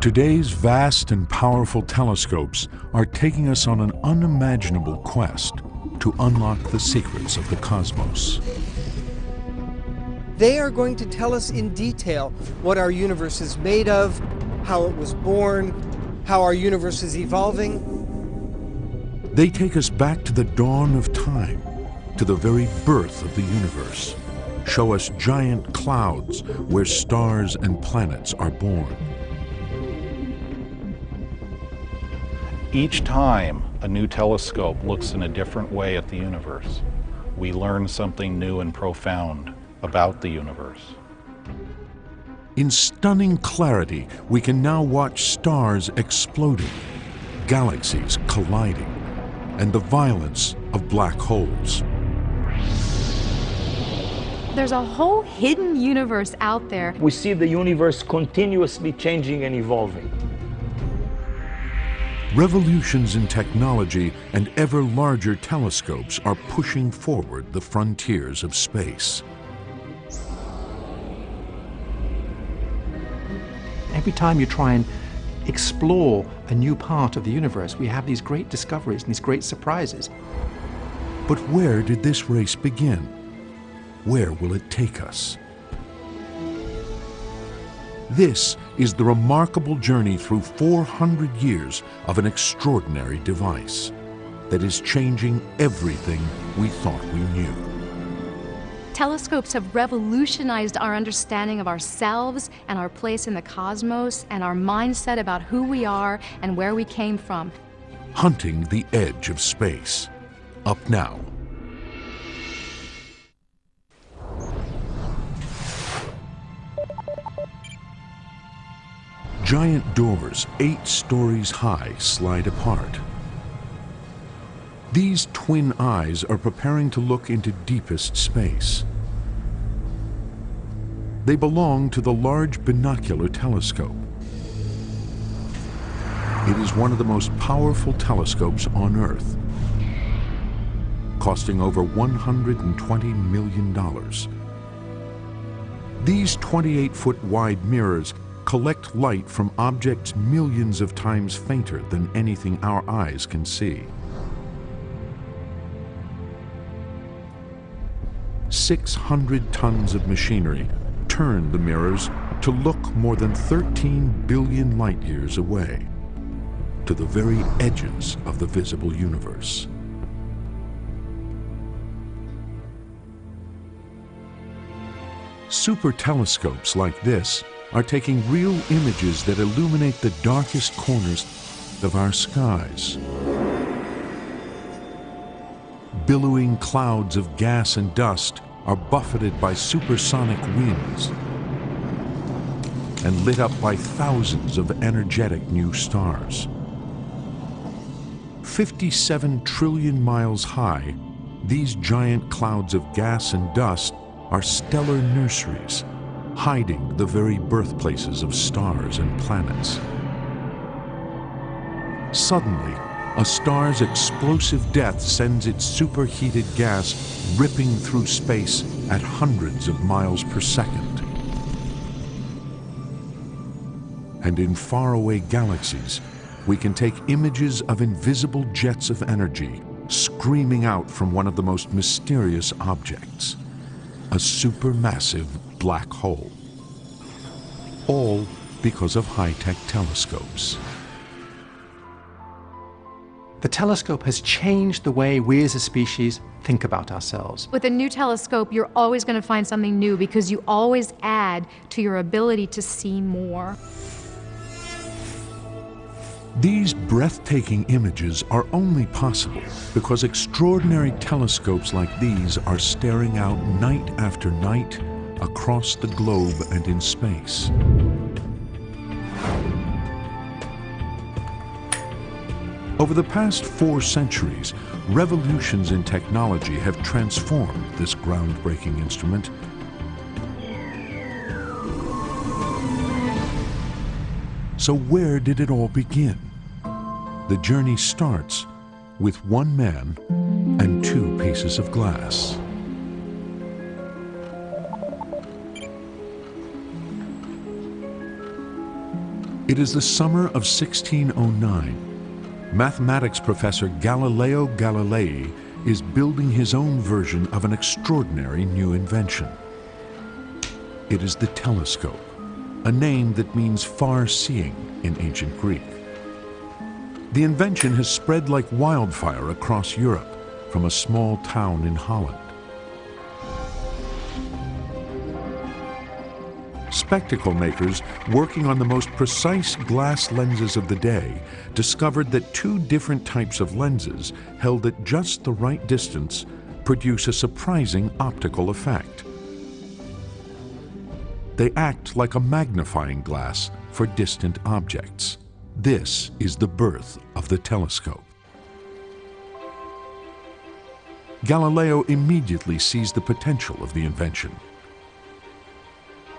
Today's vast and powerful telescopes are taking us on an unimaginable quest to unlock the secrets of the cosmos. They are going to tell us in detail what our universe is made of, how it was born, how our universe is evolving. They take us back to the dawn of time, to the very birth of the universe, show us giant clouds where stars and planets are born. Each time a new telescope looks in a different way at the universe, we learn something new and profound about the universe. In stunning clarity, we can now watch stars exploding, galaxies colliding, and the violence of black holes. There's a whole hidden universe out there. We see the universe continuously changing and evolving. Revolutions in technology and ever larger telescopes are pushing forward the frontiers of space. Every time you try and explore a new part of the universe, we have these great discoveries and these great surprises. But where did this race begin? Where will it take us? This is the remarkable journey through 400 years of an extraordinary device that is changing everything we thought we knew. Telescopes have revolutionized our understanding of ourselves and our place in the cosmos and our mindset about who we are and where we came from. Hunting the edge of space. Up now Giant doors, eight stories high, slide apart. These twin eyes are preparing to look into deepest space. They belong to the Large Binocular Telescope. It is one of the most powerful telescopes on Earth, costing over $120 million. These 28-foot wide mirrors collect light from objects millions of times fainter than anything our eyes can see. 600 tons of machinery turn the mirrors to look more than 13 billion light years away, to the very edges of the visible universe. Super telescopes like this are taking real images that illuminate the darkest corners of our skies. Billowing clouds of gas and dust are buffeted by supersonic winds and lit up by thousands of energetic new stars. 57 trillion miles high, these giant clouds of gas and dust are stellar nurseries hiding the very birthplaces of stars and planets. Suddenly, a star's explosive death sends its superheated gas ripping through space at hundreds of miles per second. And in faraway galaxies, we can take images of invisible jets of energy screaming out from one of the most mysterious objects, a supermassive black hole. All because of high-tech telescopes. The telescope has changed the way we as a species think about ourselves. With a new telescope, you're always going to find something new because you always add to your ability to see more. These breathtaking images are only possible because extraordinary telescopes like these are staring out night after night across the globe and in space. Over the past four centuries, revolutions in technology have transformed this groundbreaking instrument. So where did it all begin? The journey starts with one man and two pieces of glass. It is the summer of 1609. Mathematics professor Galileo Galilei is building his own version of an extraordinary new invention. It is the telescope, a name that means far-seeing in ancient Greek. The invention has spread like wildfire across Europe from a small town in Holland. Spectacle makers working on the most precise glass lenses of the day discovered that two different types of lenses held at just the right distance produce a surprising optical effect. They act like a magnifying glass for distant objects. This is the birth of the telescope. Galileo immediately sees the potential of the invention.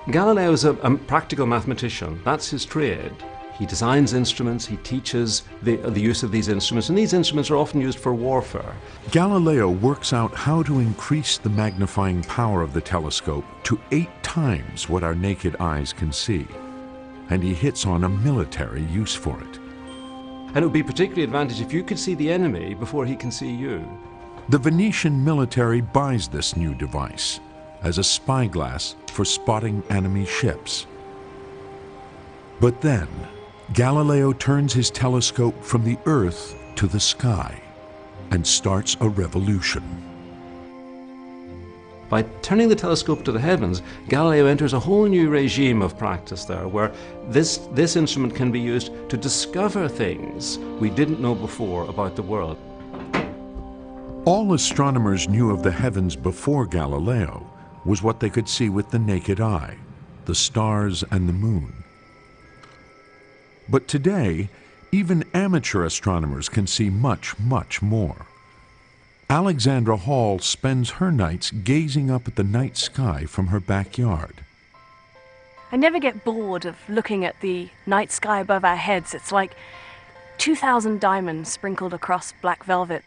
Galileo is a, a, practical mathematician. That's his trade. He designs instruments, he teaches the, the use of these instruments, and these instruments are often used for warfare. Galileo works out how to increase the magnifying power of the telescope to eight times what our naked eyes can see. And he hits on a military use for it. And it would be particularly advantageous if you could see the enemy before he can see you. The Venetian military buys this new device as a spyglass for spotting enemy ships. But then, Galileo turns his telescope from the Earth to the sky and starts a revolution. By turning the telescope to the heavens, Galileo enters a whole new regime of practice there, where this, this instrument can be used to discover things we didn't know before about the world. All astronomers knew of the heavens before Galileo, was what they could see with the naked eye, the stars and the moon. But today, even amateur astronomers can see much, much more. Alexandra Hall spends her nights gazing up at the night sky from her backyard. I never get bored of looking at the night sky above our heads. It's like 2,000 diamonds sprinkled across black velvet.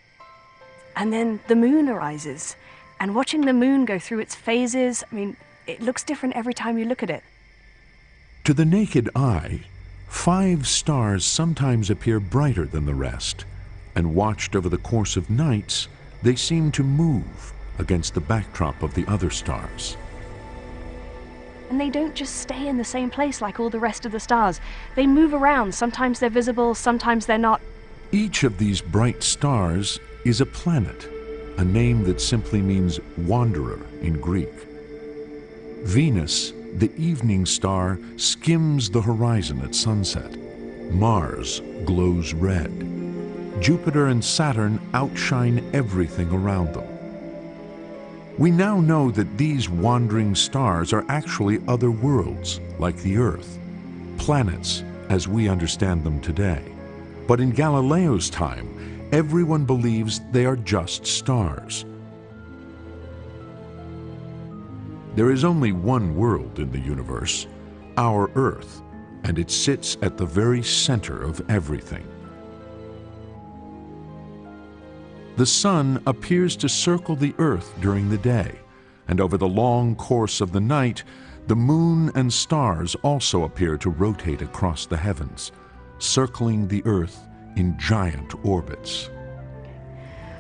And then the moon arises, and watching the moon go through its phases, I mean, it looks different every time you look at it. To the naked eye, five stars sometimes appear brighter than the rest, and watched over the course of nights, they seem to move against the backdrop of the other stars. And they don't just stay in the same place like all the rest of the stars. They move around. Sometimes they're visible, sometimes they're not. Each of these bright stars is a planet a name that simply means wanderer in Greek. Venus, the evening star, skims the horizon at sunset. Mars glows red. Jupiter and Saturn outshine everything around them. We now know that these wandering stars are actually other worlds, like the Earth, planets as we understand them today. But in Galileo's time, everyone believes they are just stars. There is only one world in the universe, our Earth, and it sits at the very center of everything. The sun appears to circle the Earth during the day, and over the long course of the night, the moon and stars also appear to rotate across the heavens, circling the Earth in giant orbits.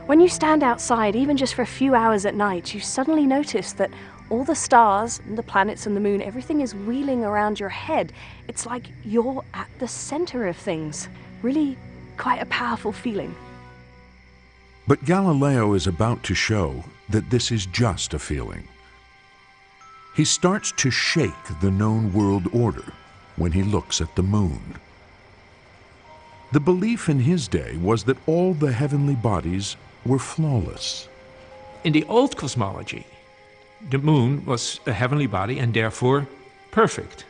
When you stand outside, even just for a few hours at night, you suddenly notice that all the stars, and the planets and the moon, everything is wheeling around your head. It's like you're at the center of things. Really quite a powerful feeling. But Galileo is about to show that this is just a feeling. He starts to shake the known world order when he looks at the moon. The belief in his day was that all the heavenly bodies were flawless. In the old cosmology, the moon was a heavenly body and therefore perfect.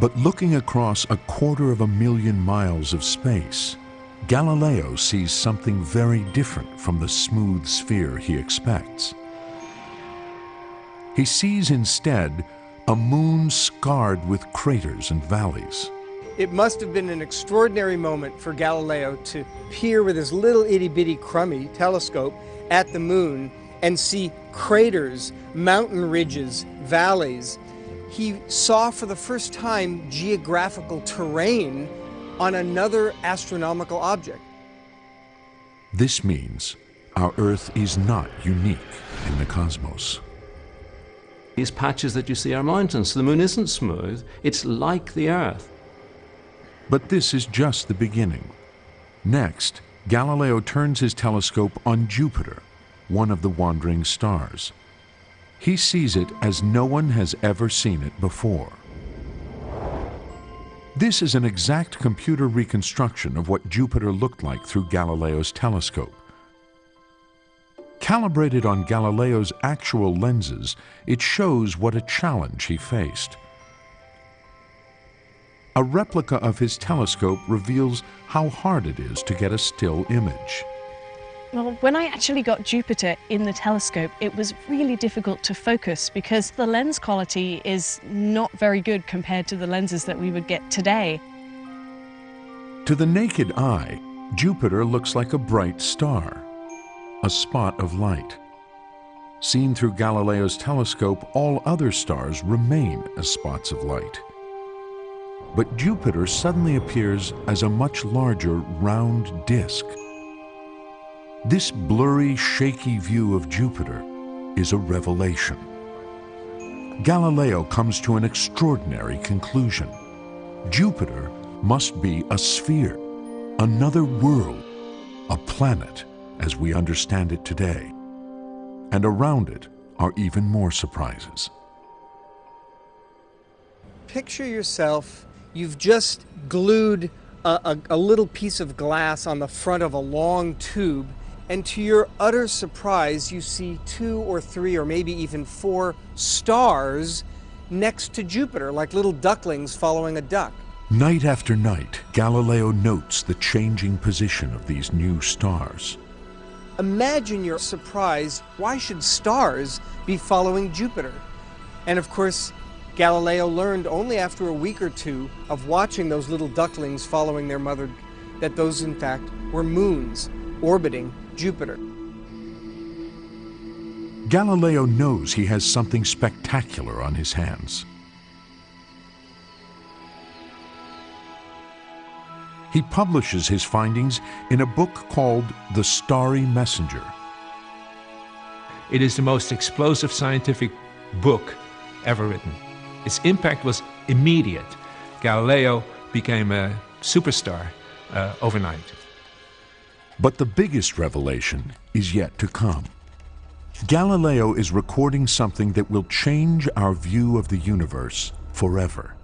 But looking across a quarter of a million miles of space, Galileo sees something very different from the smooth sphere he expects. He sees instead a moon scarred with craters and valleys. It must have been an extraordinary moment for Galileo to peer with his little itty bitty crummy telescope at the moon and see craters, mountain ridges, valleys. he saw for the first time geographical terrain on another astronomical object. This means our Earth is not unique in the cosmos. These patches that you see are mountains. The moon isn't smooth, it's like the Earth. But this is just the beginning. Next, Galileo turns his telescope on Jupiter, one of the wandering stars. He sees it as no one has ever seen it before. This is an exact computer reconstruction of what Jupiter looked like through Galileo's telescope. Calibrated on Galileo's actual lenses, it shows what a challenge he faced. A replica of his telescope reveals how hard it is to get a still image. Well, when I actually got Jupiter in the telescope, it was really difficult to focus because the lens quality is not very good compared to the lenses that we would get today. To the naked eye, Jupiter looks like a bright star, a spot of light. Seen through Galileo's telescope, all other stars remain as spots of light. But Jupiter suddenly appears as a much larger round disk. This blurry, shaky view of Jupiter is a revelation. Galileo comes to an extraordinary conclusion. Jupiter must be a sphere, another world, a planet as we understand it today. And around it are even more surprises. Picture yourself, you've just glued a, a, a little piece of glass on the front of a long tube and to your utter surprise, you see two or three or maybe even four stars next to Jupiter, like little ducklings following a duck. Night after night, Galileo notes the changing position of these new stars. Imagine your surprise. Why should stars be following Jupiter? And of course, Galileo learned only after a week or two of watching those little ducklings following their mother that those, in fact, were moons orbiting Jupiter. Galileo knows he has something spectacular on his hands. He publishes his findings in a book called The Starry Messenger. It is the most explosive scientific book ever written. Its impact was immediate. Galileo became a superstar uh, overnight. But the biggest revelation is yet to come. Galileo is recording something that will change our view of the universe forever.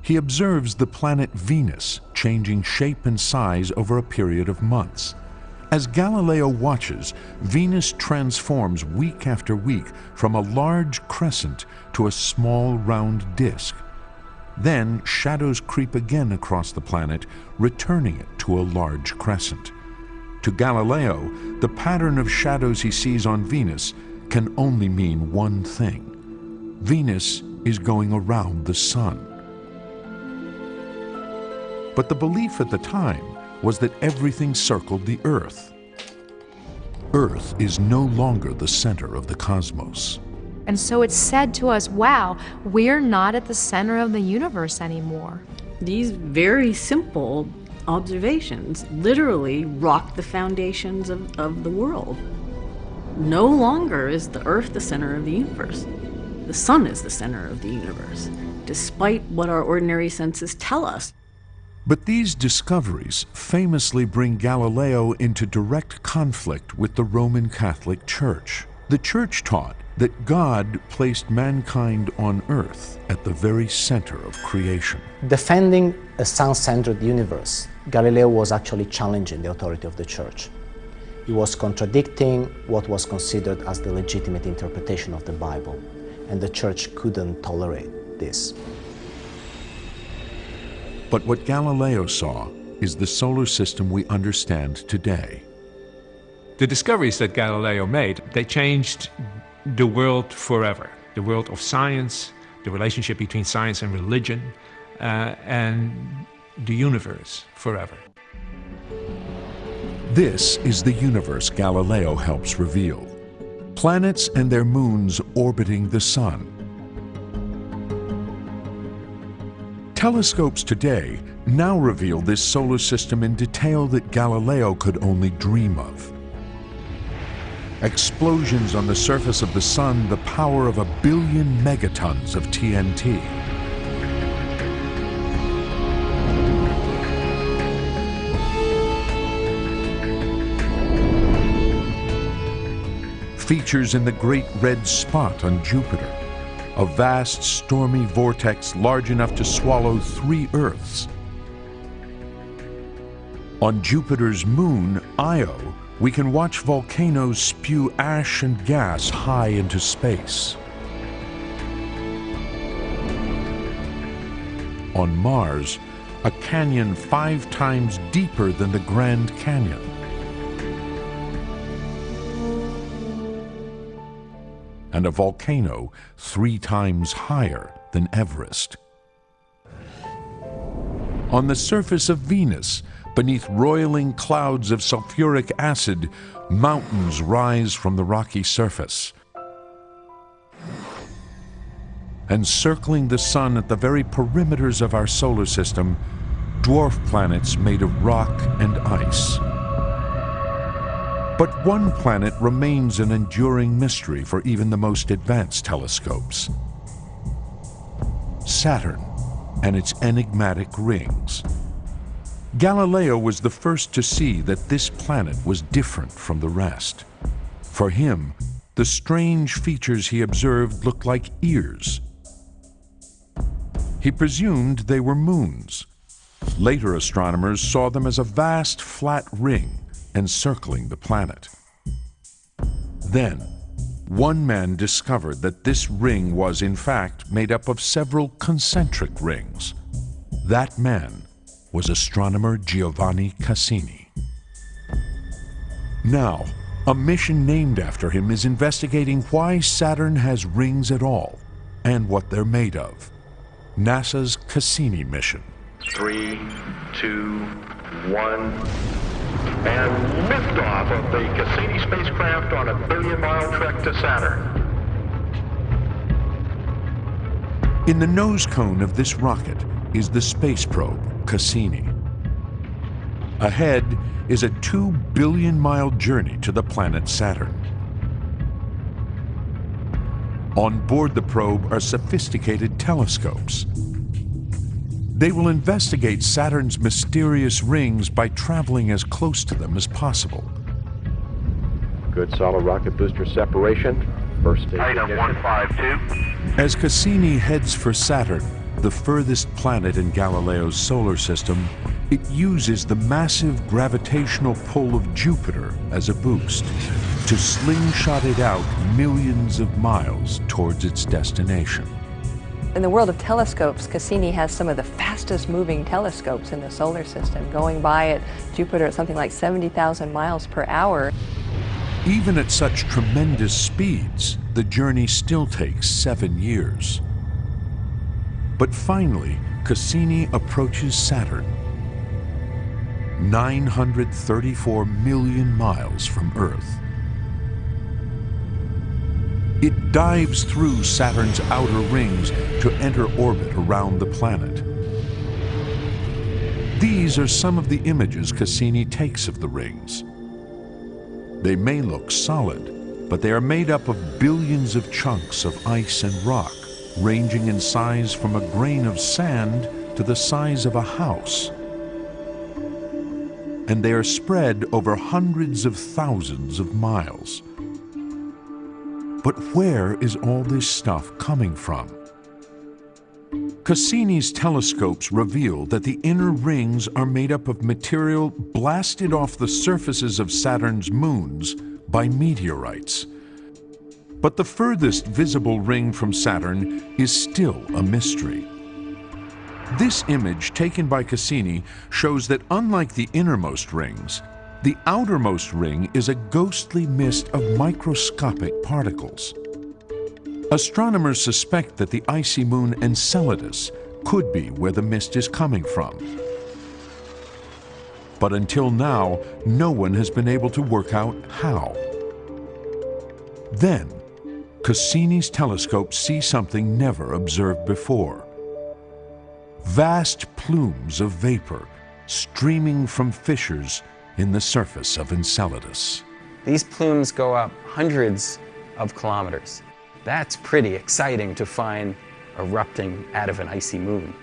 He observes the planet Venus changing shape and size over a period of months. As Galileo watches, Venus transforms week after week from a large crescent to a small round disk. Then shadows creep again across the planet, returning it to a large crescent. To Galileo, the pattern of shadows he sees on Venus can only mean one thing. Venus is going around the Sun. But the belief at the time was that everything circled the Earth. Earth is no longer the center of the cosmos. And so it's said to us, wow, we're not at the center of the universe anymore. These very simple observations literally rock the foundations of, of the world. No longer is the Earth the center of the universe. The Sun is the center of the universe, despite what our ordinary senses tell us. But these discoveries famously bring Galileo into direct conflict with the Roman Catholic Church. The Church taught that God placed mankind on earth at the very center of creation. Defending a sun-centered universe, Galileo was actually challenging the authority of the church. He was contradicting what was considered as the legitimate interpretation of the Bible, and the church couldn't tolerate this. But what Galileo saw is the solar system we understand today. The discoveries that Galileo made, they changed the world forever. The world of science, the relationship between science and religion, uh, and the universe forever. This is the universe Galileo helps reveal. Planets and their moons orbiting the Sun. Telescopes today now reveal this solar system in detail that Galileo could only dream of. Explosions on the surface of the Sun the power of a billion megatons of TNT. Features in the Great Red Spot on Jupiter a vast stormy vortex large enough to swallow three Earths. On Jupiter's moon, Io, we can watch volcanoes spew ash and gas high into space. On Mars, a canyon five times deeper than the Grand Canyon. And a volcano three times higher than Everest. On the surface of Venus, beneath roiling clouds of sulfuric acid, mountains rise from the rocky surface. And circling the Sun at the very perimeters of our solar system, dwarf planets made of rock and ice. But one planet remains an enduring mystery for even the most advanced telescopes. Saturn and its enigmatic rings. Galileo was the first to see that this planet was different from the rest. For him, the strange features he observed looked like ears. He presumed they were moons. Later astronomers saw them as a vast flat ring encircling the planet. Then, one man discovered that this ring was in fact made up of several concentric rings. That man was astronomer Giovanni Cassini. Now, a mission named after him is investigating why Saturn has rings at all and what they're made of. NASA's Cassini mission. Three, two, one and liftoff of the Cassini spacecraft on a billion-mile trek to Saturn. In the nose cone of this rocket is the space probe, Cassini. Ahead is a two billion mile journey to the planet Saturn. On board the probe are sophisticated telescopes, they will investigate Saturn's mysterious rings by traveling as close to them as possible. Good solid rocket booster separation. First stage Item 152. As Cassini heads for Saturn, the furthest planet in Galileo's solar system, it uses the massive gravitational pull of Jupiter as a boost to slingshot it out millions of miles towards its destination. In the world of telescopes, Cassini has some of the fastest moving telescopes in the solar system, going by at Jupiter at something like 70,000 miles per hour. Even at such tremendous speeds, the journey still takes seven years. But finally, Cassini approaches Saturn, 934 million miles from Earth. It dives through Saturn's outer rings to enter orbit around the planet. These are some of the images Cassini takes of the rings. They may look solid, but they are made up of billions of chunks of ice and rock, ranging in size from a grain of sand to the size of a house. And they are spread over hundreds of thousands of miles. But where is all this stuff coming from? Cassini's telescopes reveal that the inner rings are made up of material blasted off the surfaces of Saturn's moons by meteorites. But the furthest visible ring from Saturn is still a mystery. This image taken by Cassini shows that unlike the innermost rings, the outermost ring is a ghostly mist of microscopic particles. Astronomers suspect that the icy moon Enceladus could be where the mist is coming from. But until now, no one has been able to work out how. Then, Cassini's telescope see something never observed before. vast plumes of vapor streaming from fissures in the surface of Enceladus. These plumes go up hundreds of kilometers. That's pretty exciting to find erupting out of an icy moon.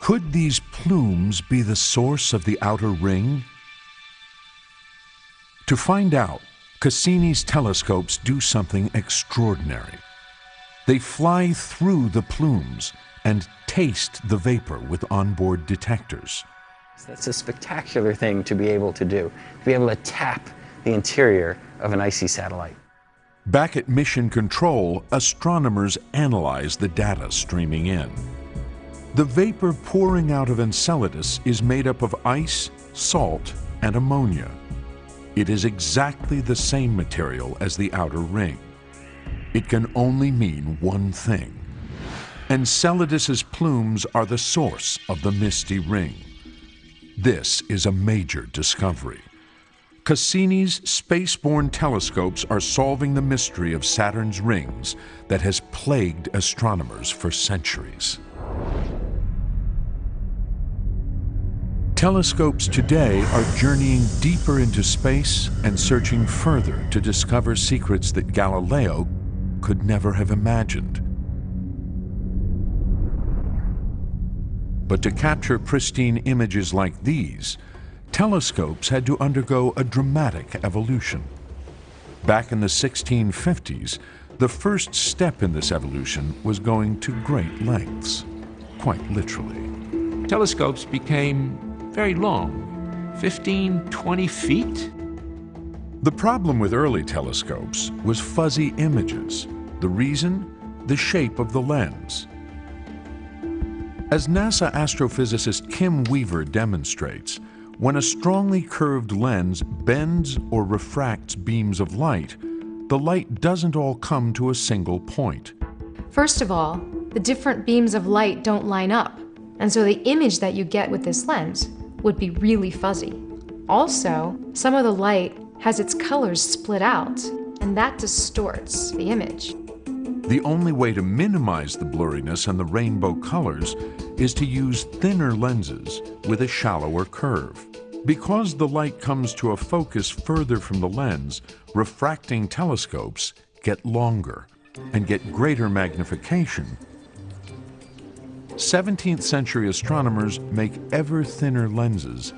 Could these plumes be the source of the outer ring? To find out, Cassini's telescopes do something extraordinary. They fly through the plumes and taste the vapor with onboard detectors. That's a spectacular thing to be able to do, to be able to tap the interior of an icy satellite. Back at Mission Control, astronomers analyze the data streaming in. The vapor pouring out of Enceladus is made up of ice, salt, and ammonia. It is exactly the same material as the outer ring. It can only mean one thing. Enceladus's plumes are the source of the misty ring. This is a major discovery. Cassini's spaceborne telescopes are solving the mystery of Saturn's rings that has plagued astronomers for centuries. Telescopes today are journeying deeper into space and searching further to discover secrets that Galileo could never have imagined. But to capture pristine images like these, telescopes had to undergo a dramatic evolution. Back in the 1650s, the first step in this evolution was going to great lengths, quite literally. Telescopes became very long, 15, 20 feet. The problem with early telescopes was fuzzy images. The reason? The shape of the lens. As NASA astrophysicist Kim Weaver demonstrates, when a strongly curved lens bends or refracts beams of light, the light doesn't all come to a single point. First of all, the different beams of light don't line up, and so the image that you get with this lens would be really fuzzy. Also, some of the light has its colors split out, and that distorts the image. The only way to minimize the blurriness and the rainbow colors is to use thinner lenses with a shallower curve. Because the light comes to a focus further from the lens, refracting telescopes get longer and get greater magnification. 17th century astronomers make ever thinner lenses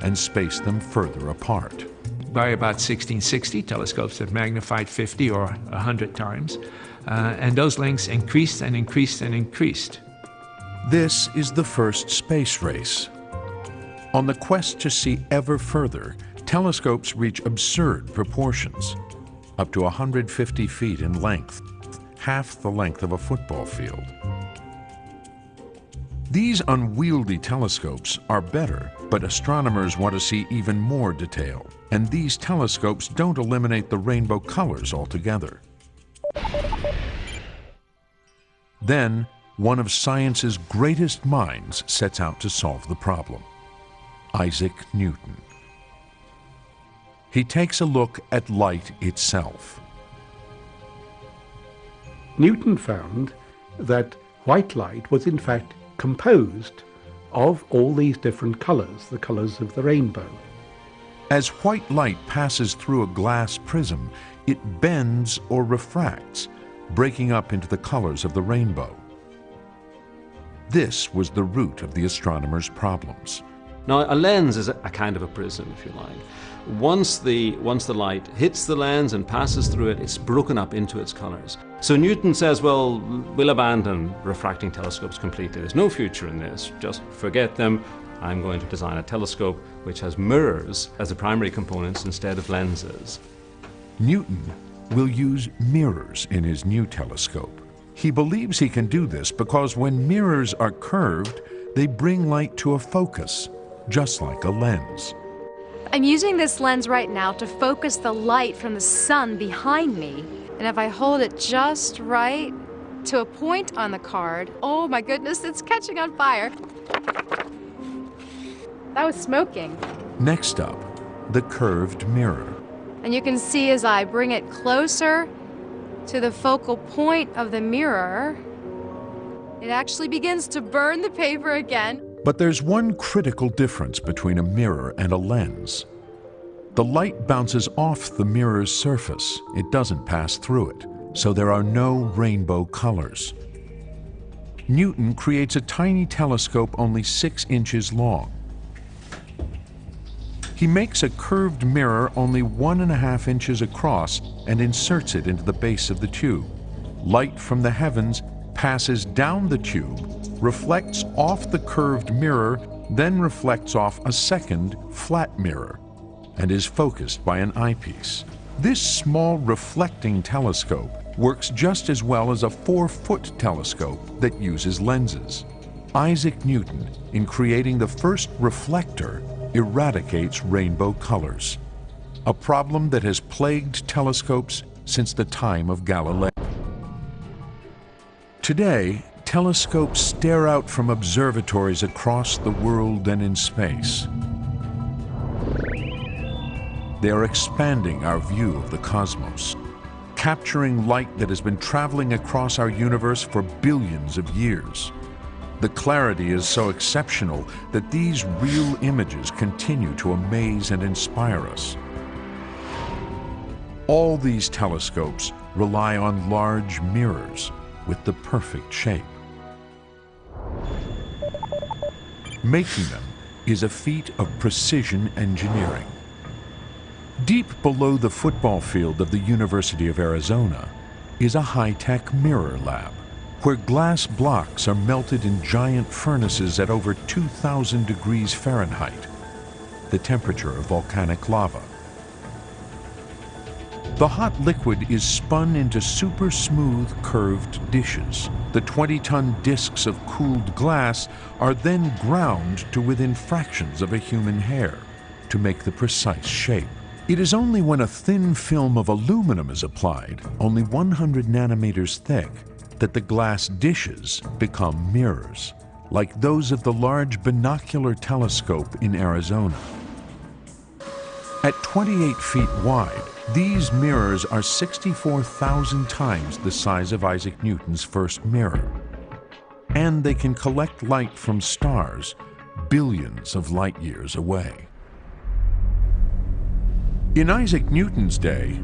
and space them further apart. By about 1660, telescopes have magnified 50 or 100 times, uh, and those lengths increased and increased and increased. This is the first space race. On the quest to see ever further, telescopes reach absurd proportions, up to 150 feet in length, half the length of a football field. These unwieldy telescopes are better, but astronomers want to see even more detail, and these telescopes don't eliminate the rainbow colors altogether. Then, one of science's greatest minds sets out to solve the problem Isaac Newton. He takes a look at light itself. Newton found that white light was in fact composed of all these different colors, the colors of the rainbow. As white light passes through a glass prism, it bends or refracts, breaking up into the colors of the rainbow. This was the root of the astronomer's problems. Now, a lens is a, kind of a prism, if you like. Once the, once the light hits the lens and passes through it, it's broken up into its colors. So Newton says, well, we'll abandon refracting telescopes completely. There's no future in this. Just forget them. I'm going to design a telescope which has mirrors as the primary components instead of lenses. Newton will use mirrors in his new telescope. He believes he can do this because when mirrors are curved, they bring light to a focus, just like a lens. I'm using this lens right now to focus the light from the sun behind me. And if I hold it just right to a point on the card, oh my goodness, it's catching on fire. That was smoking. Next up, the curved mirror. And you can see as I bring it closer to the focal point of the mirror, It actually begins to burn the paper again. But there's one critical difference between a mirror and a lens. The light bounces off the mirror's surface. It doesn't pass through it, so there are no rainbow colors. Newton creates a tiny telescope only six inches long. He makes a curved mirror only one and a half inches across and inserts it into the base of the tube. Light from the heavens passes down the tube, reflects off the curved mirror, then reflects off a second flat mirror, and is focused by an eyepiece. This small reflecting telescope works just as well as a four-foot telescope that uses lenses. Isaac Newton, in creating the first reflector, eradicates rainbow colors, a problem that has plagued telescopes since the time of Galileo. Today, telescopes stare out from observatories across the world and in space. They are expanding our view of the cosmos, capturing light that has been traveling across our universe for billions of years. The clarity is so exceptional that these real images continue to amaze and inspire us. All these telescopes rely on large mirrors with the perfect shape. Making them is a feat of precision engineering. Deep below the football field of the University of Arizona is a high-tech mirror lab where glass blocks are melted in giant furnaces at over 2,000 degrees Fahrenheit, the temperature of volcanic lava. The hot liquid is spun into super smooth curved dishes. The 20-ton discs of cooled glass are then ground to within fractions of a human hair to make the precise shape. It is only when a thin film of aluminum is applied, only 100 nanometers thick, that the glass dishes become mirrors, like those of the large binocular telescope in Arizona. At 28 feet wide, these mirrors are 64,000 times the size of Isaac Newton's first mirror. And they can collect light from stars billions of light years away. In Isaac Newton's day,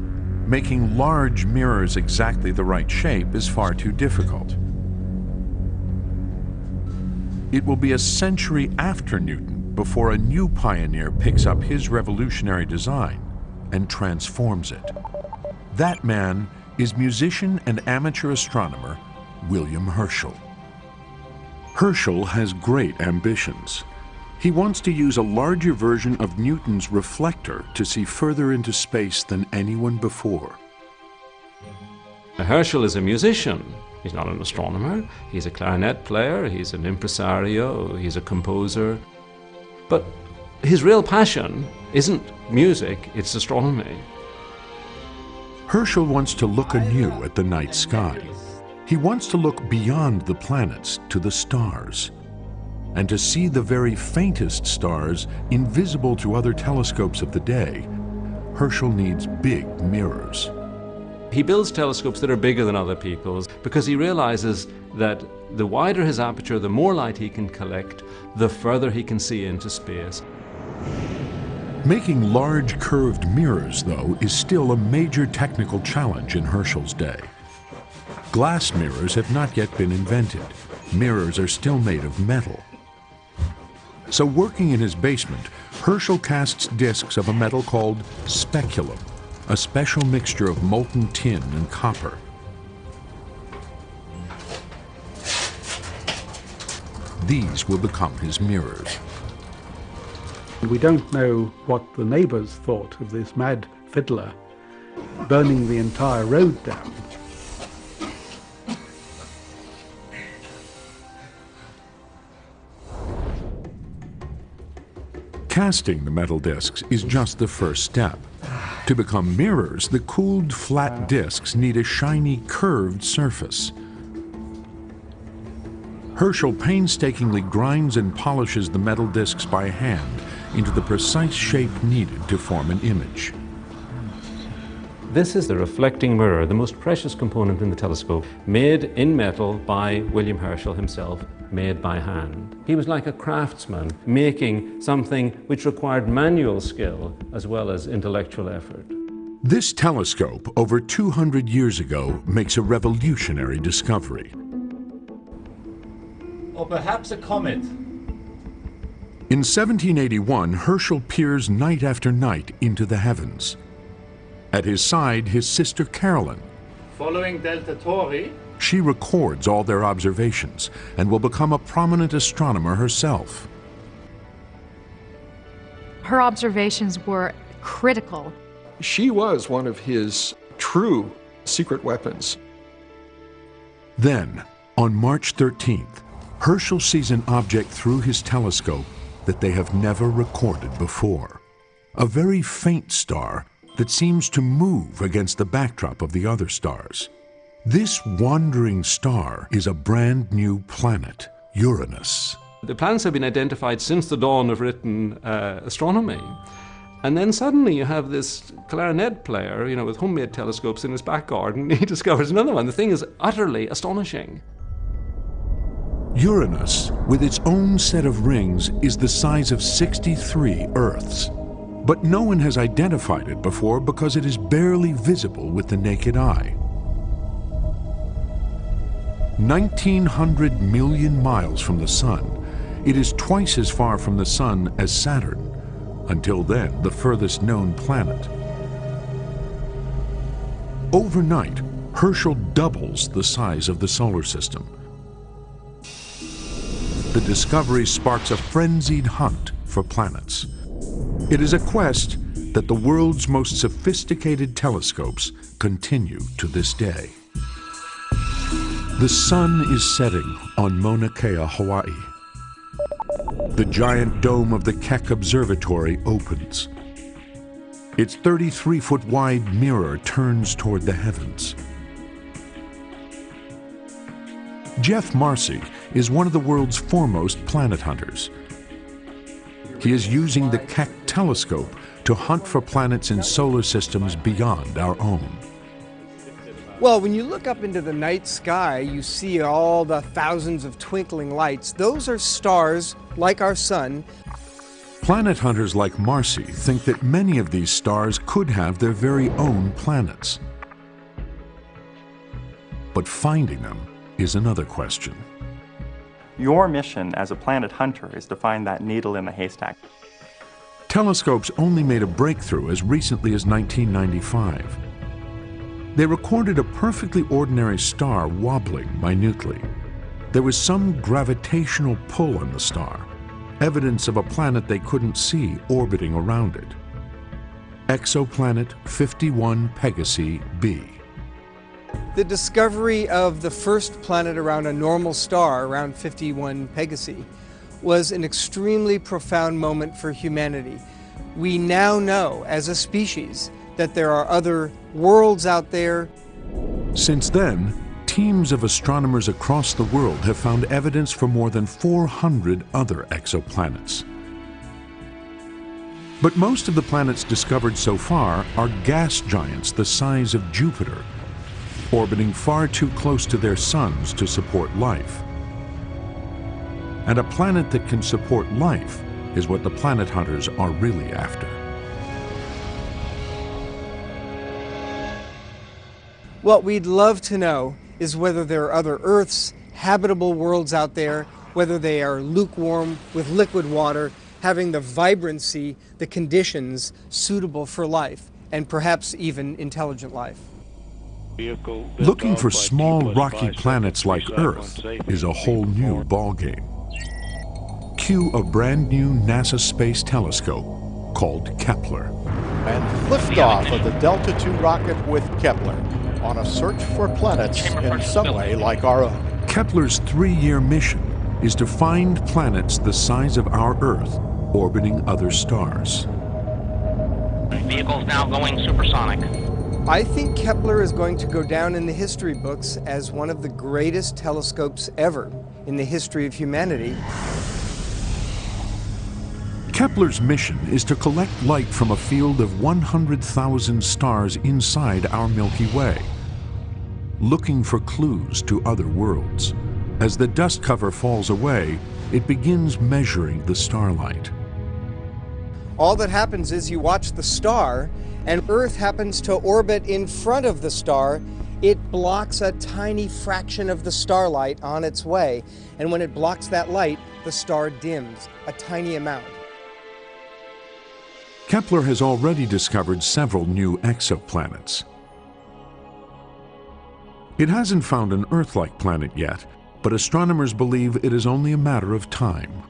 making large mirrors exactly the right shape is far too difficult. It will be a century after Newton before a new pioneer picks up his revolutionary design and transforms it. That man is musician and amateur astronomer William Herschel. Herschel has great ambitions. He wants to use a larger version of Newton's reflector to see further into space than anyone before. Herschel is a musician. He's not an astronomer. He's a clarinet player, he's an impresario, he's a composer. But his real passion isn't music, it's astronomy. Herschel wants to look anew at the night sky. He wants to look beyond the planets to the stars and to see the very faintest stars invisible to other telescopes of the day, Herschel needs big mirrors. He builds telescopes that are bigger than other people's because he realizes that the wider his aperture, the more light he can collect, the further he can see into space. Making large curved mirrors, though, is still a major technical challenge in Herschel's day. Glass mirrors have not yet been invented. Mirrors are still made of metal. So working in his basement, Herschel casts discs of a metal called speculum, a special mixture of molten tin and copper. These will become his mirrors. We don't know what the neighbours thought of this mad fiddler burning the entire road down. Casting the metal discs is just the first step. To become mirrors, the cooled flat discs need a shiny curved surface. Herschel painstakingly grinds and polishes the metal discs by hand into the precise shape needed to form an image. This is the reflecting mirror, the most precious component in the telescope, made in metal by William Herschel himself, made by hand. He was like a craftsman, making something which required manual skill as well as intellectual effort. This telescope, over 200 years ago, makes a revolutionary discovery. Or perhaps a comet. In 1781, Herschel peers night after night into the heavens. At his side, his sister Carolyn. Following Delta Tauri, She records all their observations and will become a prominent astronomer herself. Her observations were critical. She was one of his true secret weapons. Then, on March 13th, Herschel sees an object through his telescope that they have never recorded before. A very faint star that seems to move against the backdrop of the other stars. This wandering star is a brand new planet, Uranus. The planets have been identified since the dawn of written uh, astronomy. And then suddenly you have this clarinet player, you know, with homemade telescopes in his back garden. He discovers another one. The thing is utterly astonishing. Uranus, with its own set of rings, is the size of 63 Earths. But no one has identified it before because it is barely visible with the naked eye. 1900 million miles from the Sun, it is twice as far from the Sun as Saturn, until then the furthest known planet. Overnight, Herschel doubles the size of the solar system. The discovery sparks a frenzied hunt for planets. It is a quest that the world's most sophisticated telescopes continue to this day. The sun is setting on Mauna Kea, Hawaii. The giant dome of the Keck Observatory opens. Its 33-foot wide mirror turns toward the heavens. Jeff Marcy is one of the world's foremost planet hunters. He is using the Keck telescope to hunt for planets in solar systems beyond our own. Well, when you look up into the night sky, you see all the thousands of twinkling lights. Those are stars, like our sun. Planet hunters like Marcy think that many of these stars could have their very own planets. But finding them is another question. Your mission as a planet hunter is to find that needle in the haystack. Telescopes only made a breakthrough as recently as 1995. They recorded a perfectly ordinary star wobbling minutely. There was some gravitational pull on the star, evidence of a planet they couldn't see orbiting around it. Exoplanet 51 Pegasi b. The discovery of the first planet around a normal star, around 51 Pegasi, was an extremely profound moment for humanity. We now know, as a species, that there are other worlds out there. Since then, teams of astronomers across the world have found evidence for more than 400 other exoplanets. But most of the planets discovered so far are gas giants the size of Jupiter, orbiting far too close to their suns to support life. And a planet that can support life is what the planet hunters are really after. What we'd love to know is whether there are other Earths, habitable worlds out there, whether they are lukewarm with liquid water, having the vibrancy, the conditions suitable for life, and perhaps even intelligent life. Looking for small rocky planets like Earth is a whole new ballgame. Cue a brand new NASA space telescope called Kepler. And liftoff of the Delta II rocket with Kepler on a search for planets in some way like our own. Kepler's three-year mission is to find planets the size of our Earth orbiting other stars. Vehicle's now going supersonic. I think Kepler is going to go down in the history books as one of the greatest telescopes ever in the history of humanity. Kepler's mission is to collect light from a field of 100,000 stars inside our Milky Way, looking for clues to other worlds. As the dust cover falls away, it begins measuring the starlight. All that happens is you watch the star, and Earth happens to orbit in front of the star. It blocks a tiny fraction of the starlight on its way, and when it blocks that light, the star dims a tiny amount. Kepler has already discovered several new exoplanets. It hasn't found an Earth-like planet yet, but astronomers believe it is only a matter of time.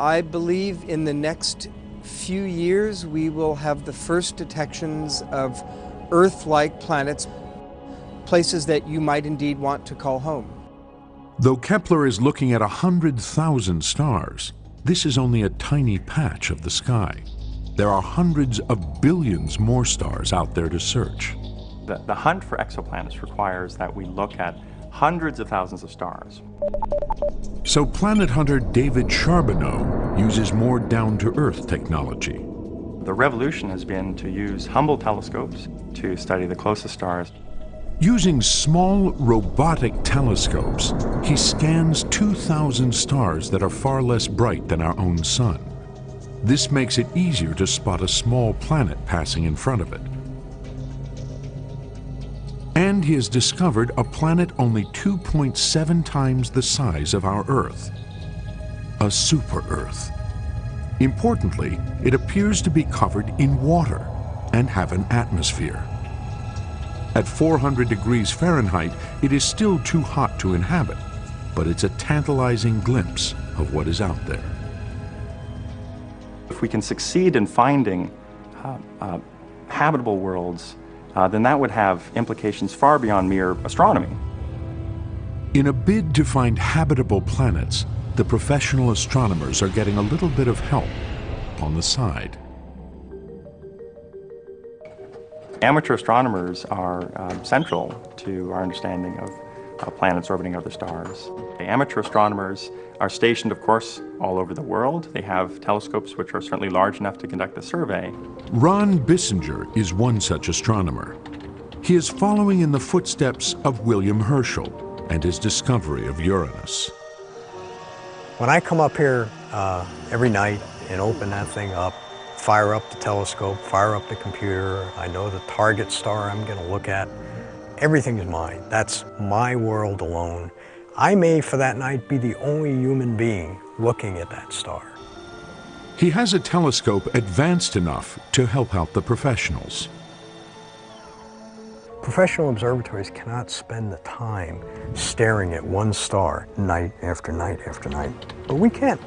I believe in the next few years we will have the first detections of Earth-like planets, places that you might indeed want to call home. Though Kepler is looking at 100,000 stars, this is only a tiny patch of the sky. There are hundreds of billions more stars out there to search. The, the hunt for exoplanets requires that we look at hundreds of thousands of stars. So planet hunter David Charbonneau uses more down-to-earth technology. The revolution has been to use Hubble telescopes to study the closest stars. Using small robotic telescopes, he scans 2,000 stars that are far less bright than our own sun. This makes it easier to spot a small planet passing in front of it. And he has discovered a planet only 2.7 times the size of our Earth. A super-Earth. Importantly, it appears to be covered in water and have an atmosphere. At 400 degrees Fahrenheit, it is still too hot to inhabit, but it's a tantalizing glimpse of what is out there. If we can succeed in finding uh, uh, habitable worlds uh, then that would have implications far beyond mere astronomy. In a bid to find habitable planets, the professional astronomers are getting a little bit of help on the side. Amateur astronomers are uh, central to our understanding of uh, planets orbiting other stars. The amateur astronomers are stationed, of course, all over the world. They have telescopes which are certainly large enough to conduct a survey. Ron Bissinger is one such astronomer. He is following in the footsteps of William Herschel and his discovery of Uranus. When I come up here uh, every night and open that thing up, fire up the telescope, fire up the computer, I know the target star I'm going to look at, everything is mine. That's my world alone. I may, for that night, be the only human being looking at that star. He has a telescope advanced enough to help out the professionals. Professional observatories cannot spend the time staring at one star night after night after night, but we can.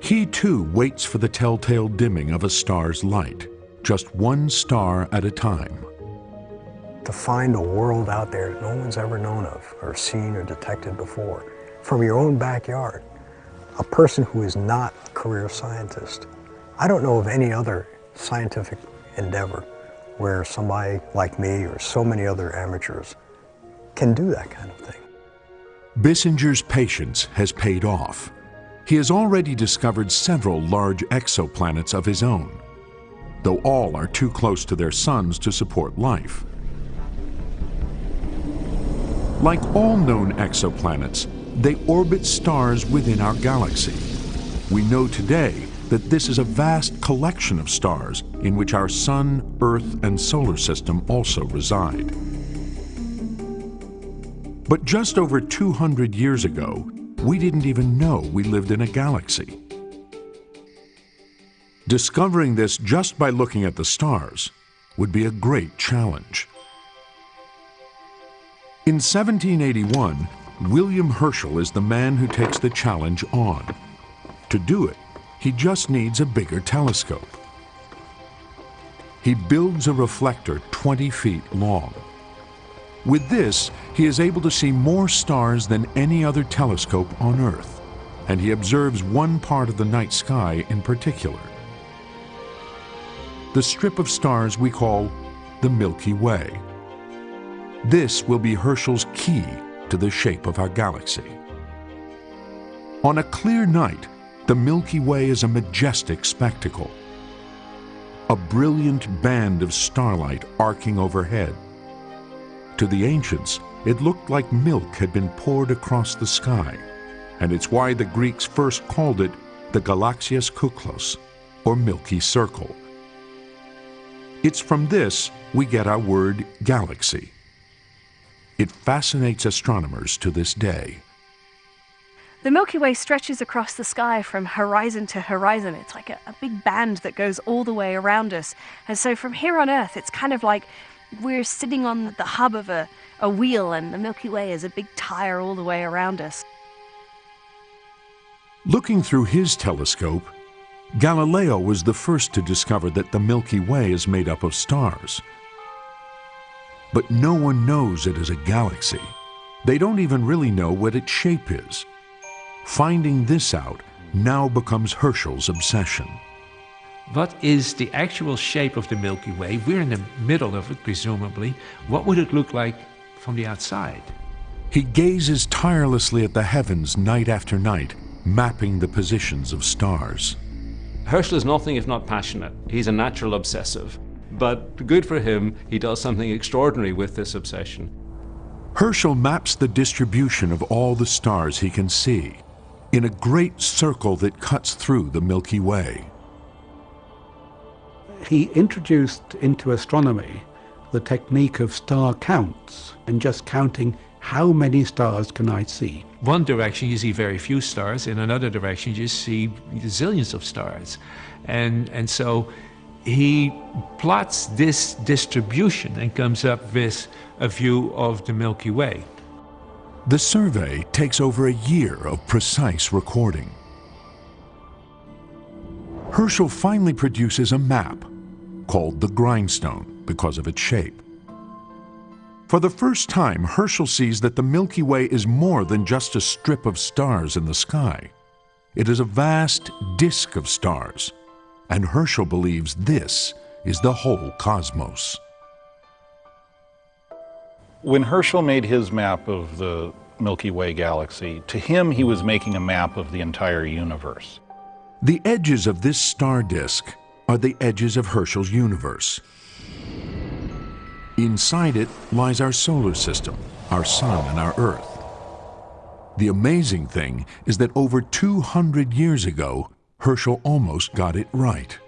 He too waits for the telltale dimming of a star's light, just one star at a time to find a world out there that no one's ever known of or seen or detected before from your own backyard. A person who is not a career scientist. I don't know of any other scientific endeavor where somebody like me or so many other amateurs can do that kind of thing. Bissinger's patience has paid off. He has already discovered several large exoplanets of his own, though all are too close to their suns to support life. Like all known exoplanets, they orbit stars within our galaxy. We know today that this is a vast collection of stars in which our Sun, Earth, and solar system also reside. But just over 200 years ago, we didn't even know we lived in a galaxy. Discovering this just by looking at the stars would be a great challenge. In 1781, William Herschel is the man who takes the challenge on. To do it, he just needs a bigger telescope. He builds a reflector 20 feet long. With this, he is able to see more stars than any other telescope on Earth, and he observes one part of the night sky in particular. The strip of stars we call the Milky Way. This will be Herschel's key to the shape of our galaxy. On a clear night, the Milky Way is a majestic spectacle. A brilliant band of starlight arcing overhead. To the ancients, it looked like milk had been poured across the sky, and it's why the Greeks first called it the Galaxias Kuklos, or Milky Circle. It's from this we get our word galaxy. It fascinates astronomers to this day. The Milky Way stretches across the sky from horizon to horizon. It's like a, a, big band that goes all the way around us. And so from here on Earth, it's kind of like we're sitting on the hub of a, a wheel, and the Milky Way is a big tire all the way around us. Looking through his telescope, Galileo was the first to discover that the Milky Way is made up of stars. But no one knows it is a galaxy. They don't even really know what its shape is. Finding this out now becomes Herschel's obsession. What is the actual shape of the Milky Way? We're in the middle of it, presumably. What would it look like from the outside? He gazes tirelessly at the heavens night after night, mapping the positions of stars. Herschel is nothing if not passionate. He's a natural obsessive. But good for him, he does something extraordinary with this obsession. Herschel maps the distribution of all the stars he can see in a great circle that cuts through the Milky Way. He introduced into astronomy the technique of star counts and just counting how many stars can I see. One direction you see very few stars, in another direction you see zillions of stars. And, and so he plots this distribution and comes up with a view of the Milky Way. The survey takes over a year of precise recording. Herschel finally produces a map called the grindstone because of its shape. For the first time, Herschel sees that the Milky Way is more than just a strip of stars in the sky. It is a vast disk of stars, and Herschel believes this is the whole cosmos. When Herschel made his map of the Milky Way galaxy, to him he was making a map of the entire universe. The edges of this star disk are the edges of Herschel's universe. Inside it lies our solar system, our sun and our Earth. The amazing thing is that over 200 years ago, Herschel almost got it right.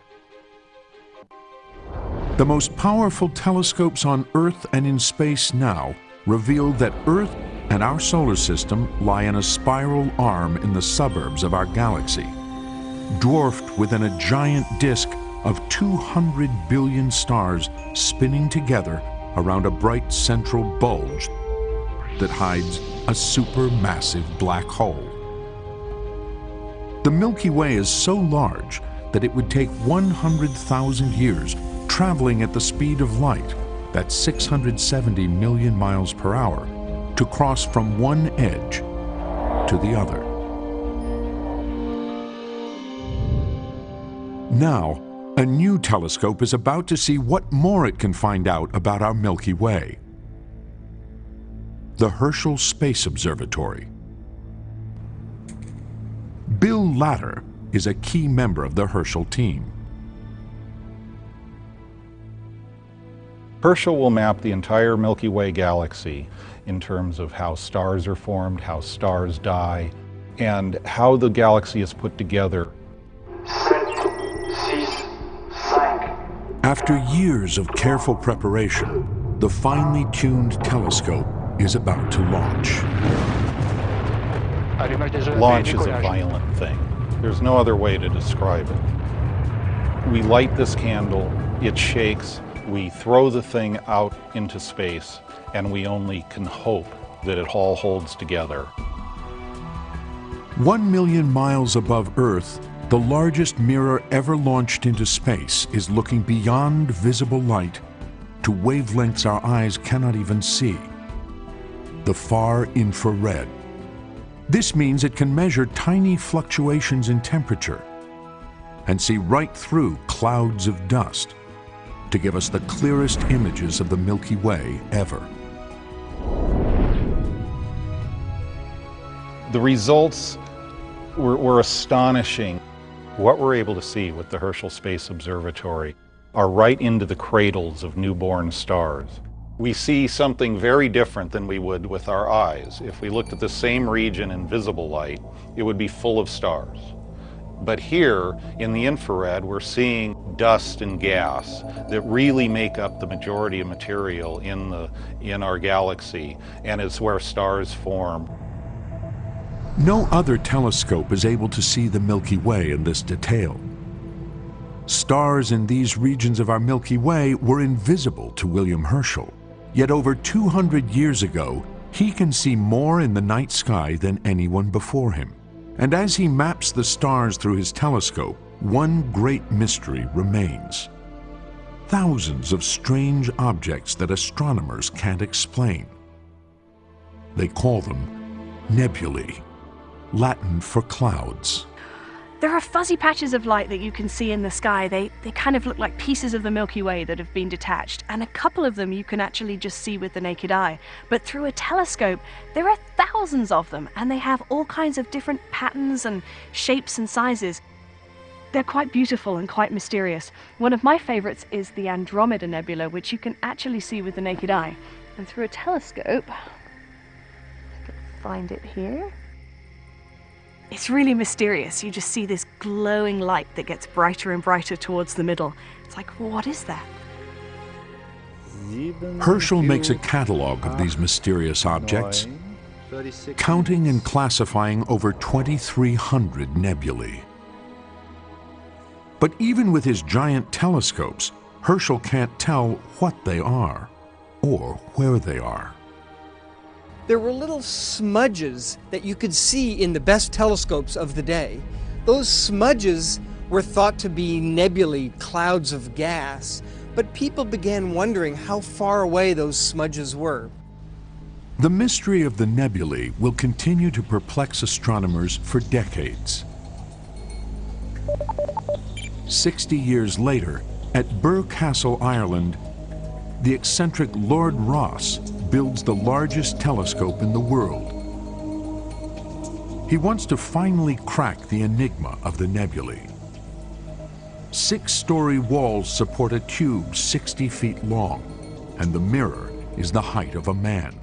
The most powerful telescopes on Earth and in space now reveal that Earth and our solar system lie in a spiral arm in the suburbs of our galaxy, dwarfed within a giant disk of 200 billion stars spinning together around a bright central bulge that hides a supermassive black hole. The Milky Way is so large that it would take 100,000 years traveling at the speed of light, that's 670 million miles per hour, to cross from one edge to the other. Now, a new telescope is about to see what more it can find out about our Milky Way. The Herschel Space Observatory. Bill Latter is a key member of the Herschel team. Herschel will map the entire Milky Way galaxy in terms of how stars are formed, how stars die, and how the galaxy is put together. After years of careful preparation, the finely tuned telescope is about to launch. Launch is a violent thing. There's no other way to describe it. We light this candle, it shakes, we throw the thing out into space, and we only can hope that it all holds together. One million miles above Earth, the largest mirror ever launched into space is looking beyond visible light to wavelengths our eyes cannot even see. The far infrared. This means it can measure tiny fluctuations in temperature and see right through clouds of dust to give us the clearest images of the Milky Way ever. The results were, were astonishing. What we're able to see with the Herschel Space Observatory are right into the cradles of newborn stars. We see something very different than we would with our eyes. If we looked at the same region in visible light, it would be full of stars. But here in the infrared, we're seeing dust and gas that really make up the majority of material in, the, in our galaxy, and it's where stars form. No other telescope is able to see the Milky Way in this detail. Stars in these regions of our Milky Way were invisible to William Herschel. Yet over 200 years ago, he can see more in the night sky than anyone before him. And as he maps the stars through his telescope, one great mystery remains. Thousands of strange objects that astronomers can't explain. They call them nebulae, Latin for clouds. There are fuzzy patches of light that you can see in the sky. They, they kind of look like pieces of the Milky Way that have been detached, and a couple of them you can actually just see with the naked eye. But through a telescope, there are thousands of them, and they have all kinds of different patterns and shapes and sizes. They're quite beautiful and quite mysterious. One of my favorites is the Andromeda Nebula, which you can actually see with the naked eye. And through a telescope, I can find it here. It's really mysterious. You just see this glowing light that gets brighter and brighter towards the middle. It's like, what is that? Herschel makes a catalog of these mysterious objects, counting and classifying over 2,300 nebulae. But even with his giant telescopes, Herschel can't tell what they are or where they are there were little smudges that you could see in the best telescopes of the day. Those smudges were thought to be nebulae, clouds of gas, but people began wondering how far away those smudges were. The mystery of the nebulae will continue to perplex astronomers for decades. Sixty years later, at Birr Castle, Ireland, the eccentric Lord Rosse builds the largest telescope in the world. He wants to finally crack the enigma of the nebulae. Six-story walls support a tube 60 feet long, and the mirror is the height of a man.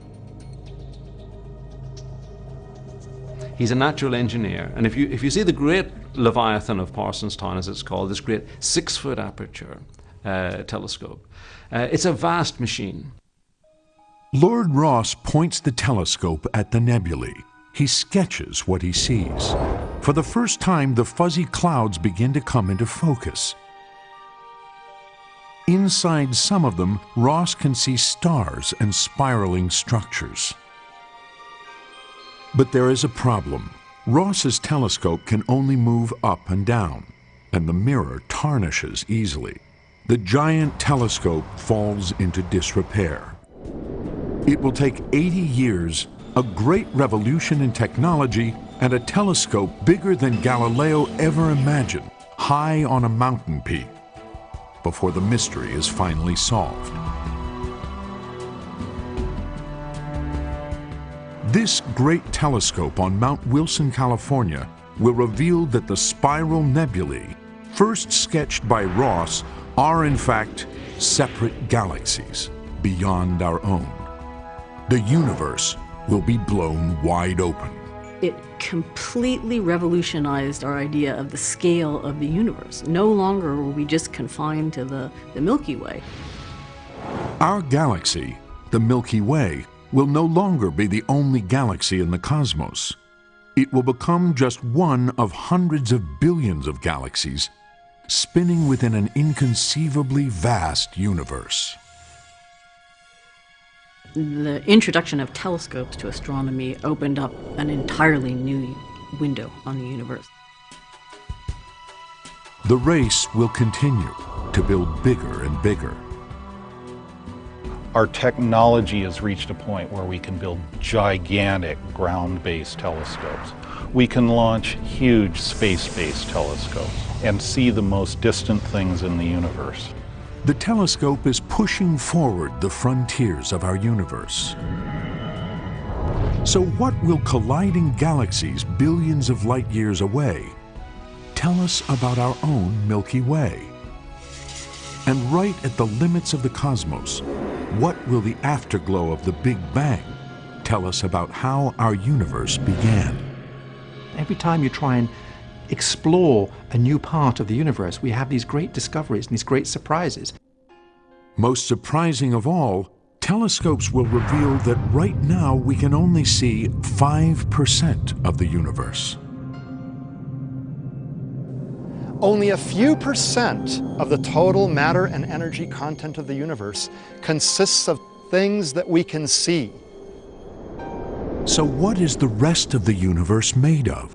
He's a natural engineer, and if you, if you see the great Leviathan of Parsonstown, as it's called, this great six-foot aperture uh, telescope, uh, it's a vast machine. Lord Rosse points the telescope at the nebulae. He sketches what he sees. For the first time, the fuzzy clouds begin to come into focus. Inside some of them, Rosse can see stars and spiraling structures. But there is a problem. Rosse's telescope can only move up and down, and the mirror tarnishes easily. The giant telescope falls into disrepair. It will take 80 years, a great revolution in technology, and a telescope bigger than Galileo ever imagined, high on a mountain peak, before the mystery is finally solved. This great telescope on Mount Wilson, California, will reveal that the spiral nebulae, first sketched by Rosse, are in fact separate galaxies beyond our own the universe will be blown wide open. It completely revolutionized our idea of the scale of the universe. No longer were we just confined to the, the Milky Way. Our galaxy, the Milky Way, will no longer be the only galaxy in the cosmos. It will become just one of hundreds of billions of galaxies spinning within an inconceivably vast universe the introduction of telescopes to astronomy opened up an entirely new window on the universe. The race will continue to build bigger and bigger. Our technology has reached a point where we can build gigantic ground-based telescopes. We can launch huge space-based telescopes and see the most distant things in the universe. The telescope is pushing forward the frontiers of our universe. So what will colliding galaxies billions of light years away tell us about our own Milky Way? And right at the limits of the cosmos, what will the afterglow of the Big Bang tell us about how our universe began? Every time you try and explore a new part of the universe, we have these great discoveries and these great surprises. Most surprising of all, telescopes will reveal that right now we can only see 5% of the universe. Only a few percent of the total matter and energy content of the universe consists of things that we can see. So what is the rest of the universe made of?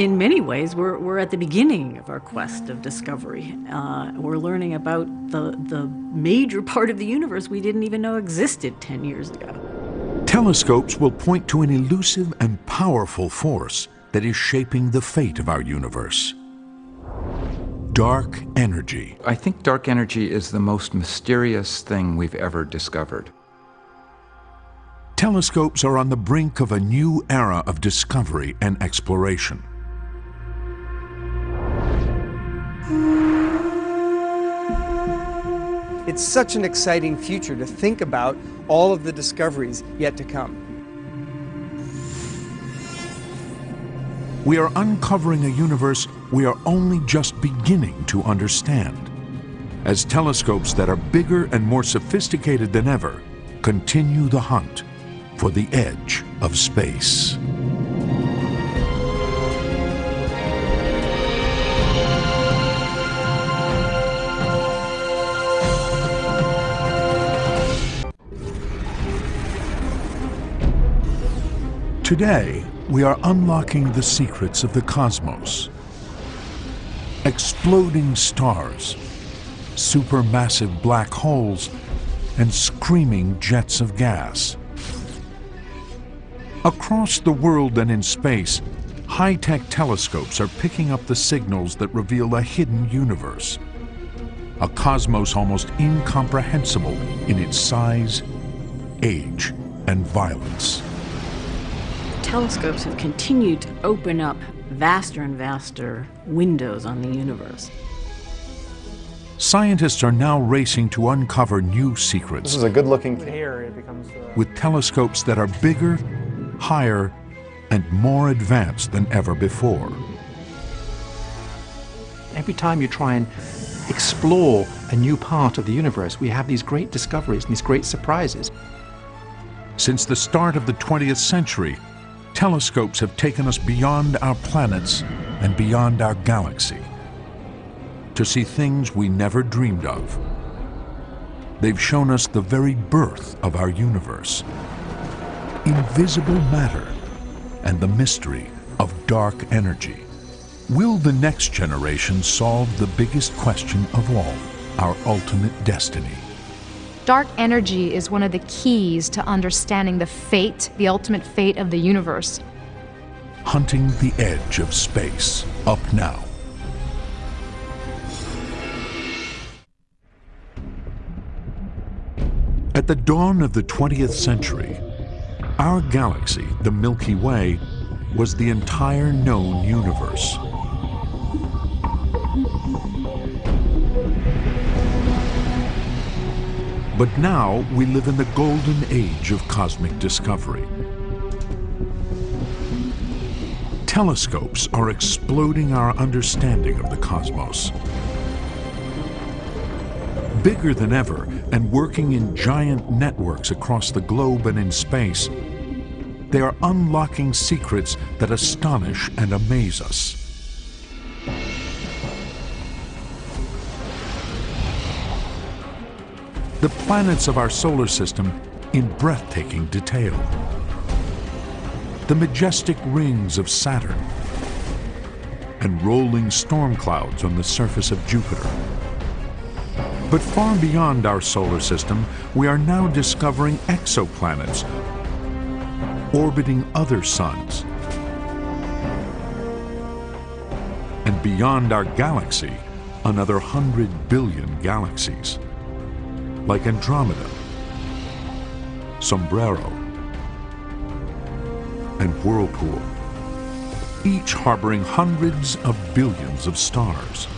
In many ways, we're, we're at the beginning of our quest of discovery. Uh, we're learning about the, the major part of the universe we didn't even know existed 10 years ago. Telescopes will point to an elusive and powerful force that is shaping the fate of our universe. Dark energy. I think dark energy is the most mysterious thing we've ever discovered. Telescopes are on the brink of a new era of discovery and exploration. It's such an exciting future to think about all of the discoveries yet to come. We are uncovering a universe we are only just beginning to understand. As telescopes that are bigger and more sophisticated than ever continue the hunt for the edge of space. Today, we are unlocking the secrets of the cosmos. Exploding stars, supermassive black holes, and screaming jets of gas. Across the world and in space, high-tech telescopes are picking up the signals that reveal a hidden universe. A cosmos almost incomprehensible in its size, age, and violence telescopes have continued to open up vaster and vaster windows on the universe. Scientists are now racing to uncover new secrets. This is a good looking thing. Here it becomes. With telescopes that are bigger, higher, and more advanced than ever before. Every time you try and explore a new part of the universe, we have these great discoveries and these great surprises. Since the start of the 20th century, telescopes have taken us beyond our planets and beyond our galaxy to see things we never dreamed of. They've shown us the very birth of our universe, invisible matter, and the mystery of dark energy. Will the next generation solve the biggest question of all, our ultimate destiny? Dark energy is one of the keys to understanding the fate, the ultimate fate of the universe. Hunting the edge of space, up now. At the dawn of the 20th century, our galaxy, the Milky Way, was the entire known universe. But now we live in the golden age of cosmic discovery. Telescopes are exploding our understanding of the cosmos. Bigger than ever and working in giant networks across the globe and in space, they are unlocking secrets that astonish and amaze us. The planets of our solar system in breathtaking detail. The majestic rings of Saturn and rolling storm clouds on the surface of Jupiter. But far beyond our solar system, we are now discovering exoplanets orbiting other suns. And beyond our galaxy, another hundred billion galaxies. Like Andromeda, Sombrero, and Whirlpool, each harboring hundreds of billions of stars.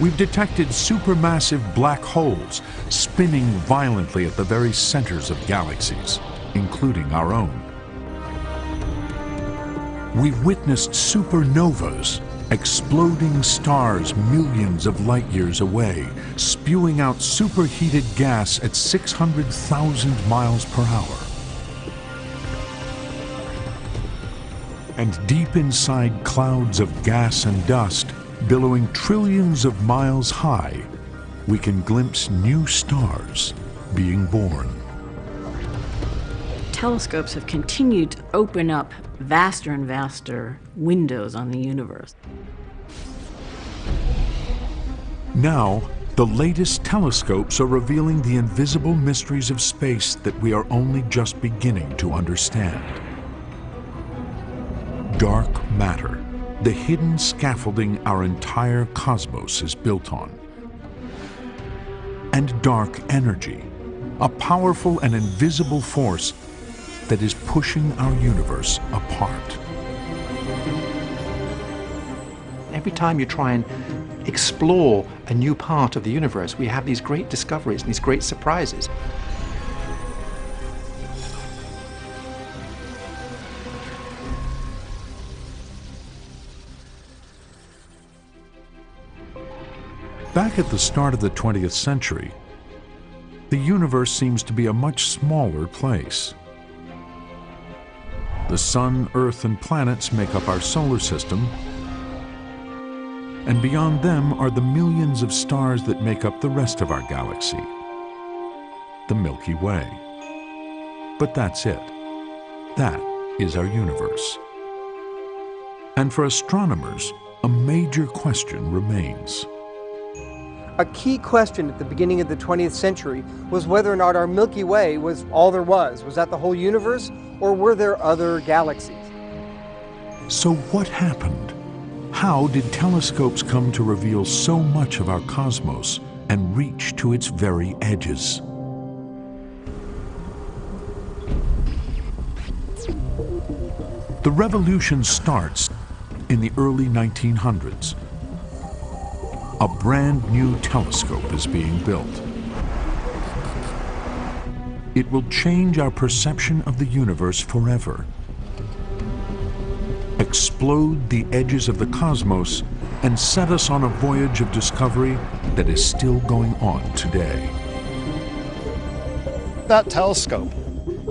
We've detected supermassive black holes spinning violently at the very centers of galaxies, including our own. We've witnessed supernovas, exploding stars millions of light years away, spewing out superheated gas at 600,000 miles per hour. And deep inside clouds of gas and dust, billowing trillions of miles high, we can glimpse new stars being born. Telescopes have continued to open up vaster and vaster windows on the universe. Now, the latest telescopes are revealing the invisible mysteries of space that we are only just beginning to understand. Dark matter, the hidden scaffolding our entire cosmos is built on. And dark energy, a powerful and invisible force that is pushing our universe apart. Every time you try and explore a new part of the universe, we have these great discoveries and these great surprises. Back at the start of the 20th century, the universe seems to be a much smaller place. The Sun, Earth, and planets make up our solar system, and beyond them are the millions of stars that make up the rest of our galaxy, the Milky Way. But that's it. That is our universe. And for astronomers, a major question remains. A key question at the beginning of the 20th century was whether or not our Milky Way was all there was. Was that the whole universe, or were there other galaxies? So what happened? How did telescopes come to reveal so much of our cosmos and reach to its very edges? The revolution starts in the early 1900s. A brand new telescope is being built. It will change our perception of the universe forever explode the edges of the cosmos and set us on a voyage of discovery that is still going on today. That telescope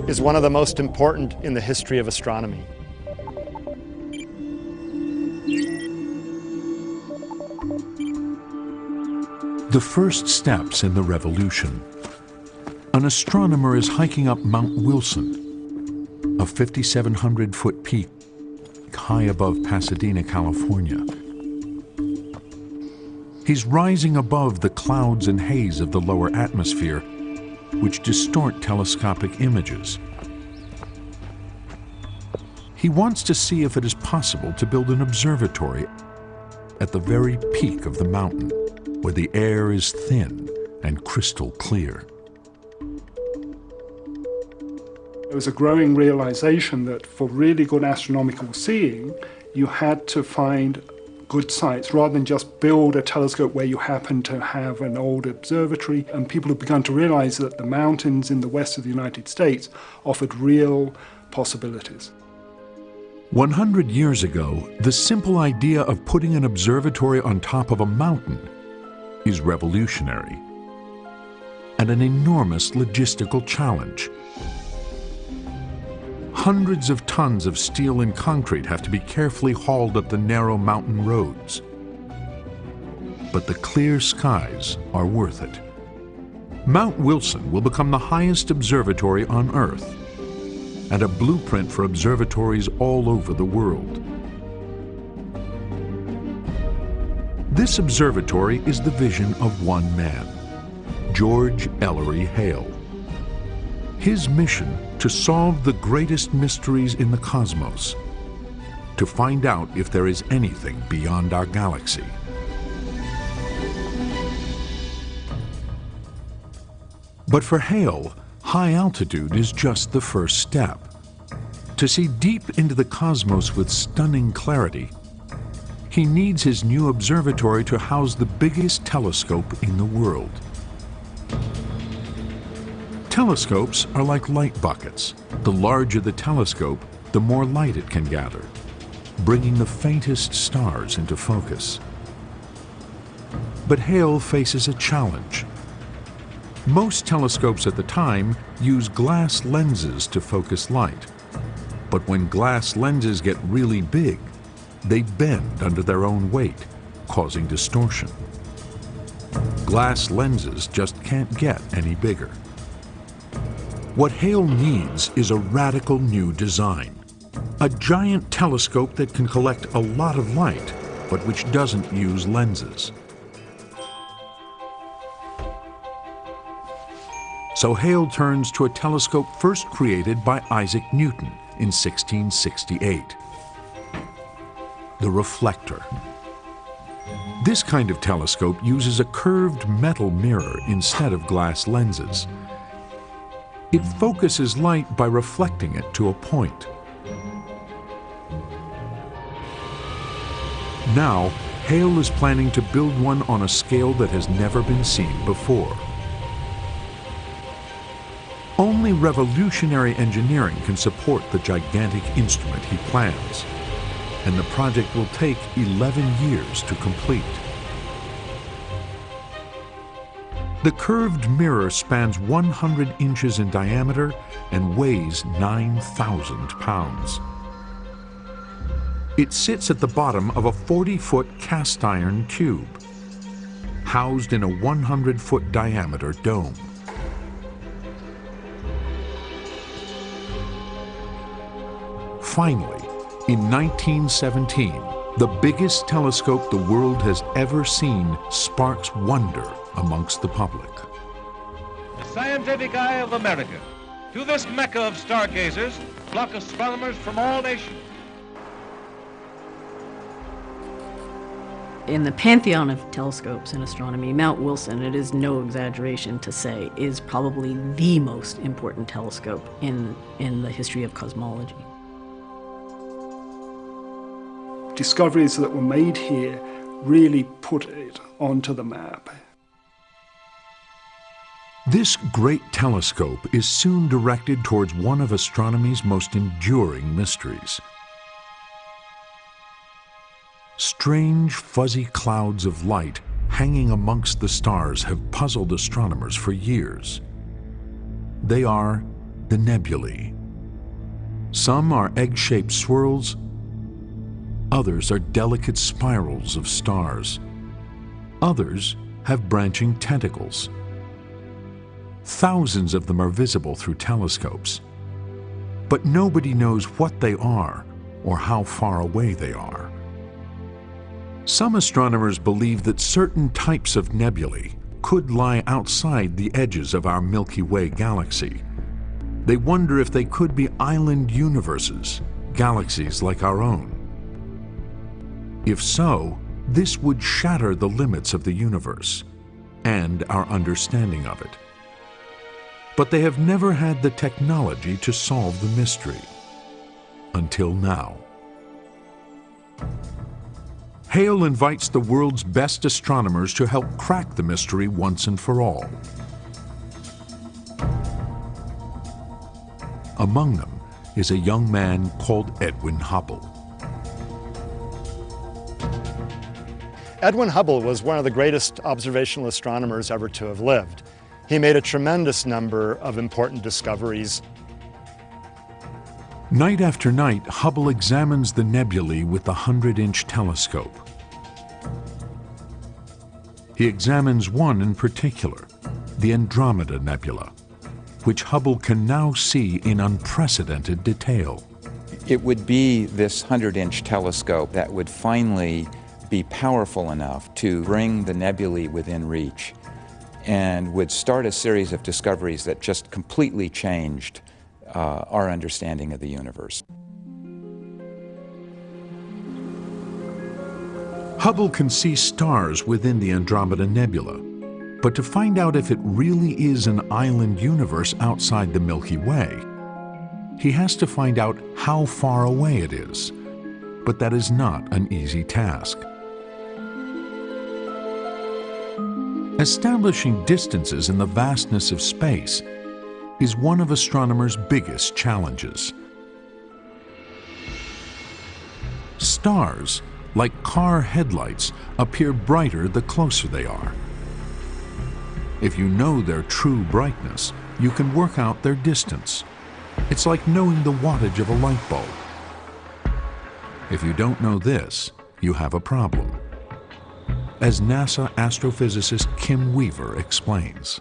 is one of the most important in the history of astronomy. The first steps in the revolution. An astronomer is hiking up Mount Wilson, a 5,700 foot peak high above Pasadena, California. He's rising above the clouds and haze of the lower atmosphere, which distort telescopic images. He wants to see if it is possible to build an observatory at the very peak of the mountain, where the air is thin and crystal clear. There was a growing realization that for really good astronomical seeing, you had to find good sites rather than just build a telescope where you happen to have an old observatory. And people have begun to realize that the mountains in the west of the United States offered real possibilities. 100 years ago, the simple idea of putting an observatory on top of a mountain is revolutionary and an enormous logistical challenge. Hundreds of tons of steel and concrete have to be carefully hauled up the narrow mountain roads. But the clear skies are worth it. Mount Wilson will become the highest observatory on Earth and a blueprint for observatories all over the world. This observatory is the vision of one man, George Ellery Hale. His mission to solve the greatest mysteries in the cosmos, to find out if there is anything beyond our galaxy. But for Hale, high altitude is just the first step. To see deep into the cosmos with stunning clarity, he needs his new observatory to house the biggest telescope in the world. Telescopes are like light buckets. The larger the telescope, the more light it can gather, bringing the faintest stars into focus. But Hale faces a challenge. Most telescopes at the time use glass lenses to focus light. But when glass lenses get really big, they bend under their own weight, causing distortion. Glass lenses just can't get any bigger. What Hale needs is a radical new design. A giant telescope that can collect a lot of light, but which doesn't use lenses. So Hale turns to a telescope first created by Isaac Newton in 1668. The reflector. This kind of telescope uses a curved metal mirror instead of glass lenses. It focuses light by reflecting it to a point. Now, Hale is planning to build one on a scale that has never been seen before. Only revolutionary engineering can support the gigantic instrument he plans, and the project will take 11 years to complete. The curved mirror spans 100 inches in diameter and weighs 9,000 pounds. It sits at the bottom of a 40-foot cast iron tube, housed in a 100-foot diameter dome. Finally, in 1917, the biggest telescope the world has ever seen sparks wonder amongst the public. The scientific eye of America. To this mecca of stargazers flock astronomers from all nations. In the pantheon of telescopes in astronomy, Mount Wilson, it is no exaggeration to say, is probably the most important telescope in, in the history of cosmology. Discoveries that were made here really put it onto the map. This great telescope is soon directed towards one of astronomy's most enduring mysteries. Strange, fuzzy clouds of light hanging amongst the stars have puzzled astronomers for years. They are the nebulae. Some are egg-shaped swirls, others are delicate spirals of stars. Others have branching tentacles. Thousands of them are visible through telescopes. But nobody knows what they are or how far away they are. Some astronomers believe that certain types of nebulae could lie outside the edges of our Milky Way galaxy. They wonder if they could be island universes, galaxies like our own. If so, this would shatter the limits of the universe and our understanding of it. But they have never had the technology to solve the mystery. Until now. Hale invites the world's best astronomers to help crack the mystery once and for all. Among them is a young man called Edwin Hubble. Edwin Hubble was one of the greatest observational astronomers ever to have lived. He made a tremendous number of important discoveries. Night after night, Hubble examines the nebulae with the 100-inch telescope. He examines one in particular, the Andromeda Nebula, which Hubble can now see in unprecedented detail. It would be this 100-inch telescope that would finally be powerful enough to bring the nebulae within reach and would start a series of discoveries that just completely changed uh, our understanding of the universe. Hubble can see stars within the Andromeda Nebula. But to find out if it really is an island universe outside the Milky Way, he has to find out how far away it is. But that is not an easy task. Establishing distances in the vastness of space is one of astronomers' biggest challenges. Stars, like car headlights, appear brighter the closer they are. If you know their true brightness, you can work out their distance. It's like knowing the wattage of a light bulb. If you don't know this, you have a problem. As NASA astrophysicist Kim Weaver explains.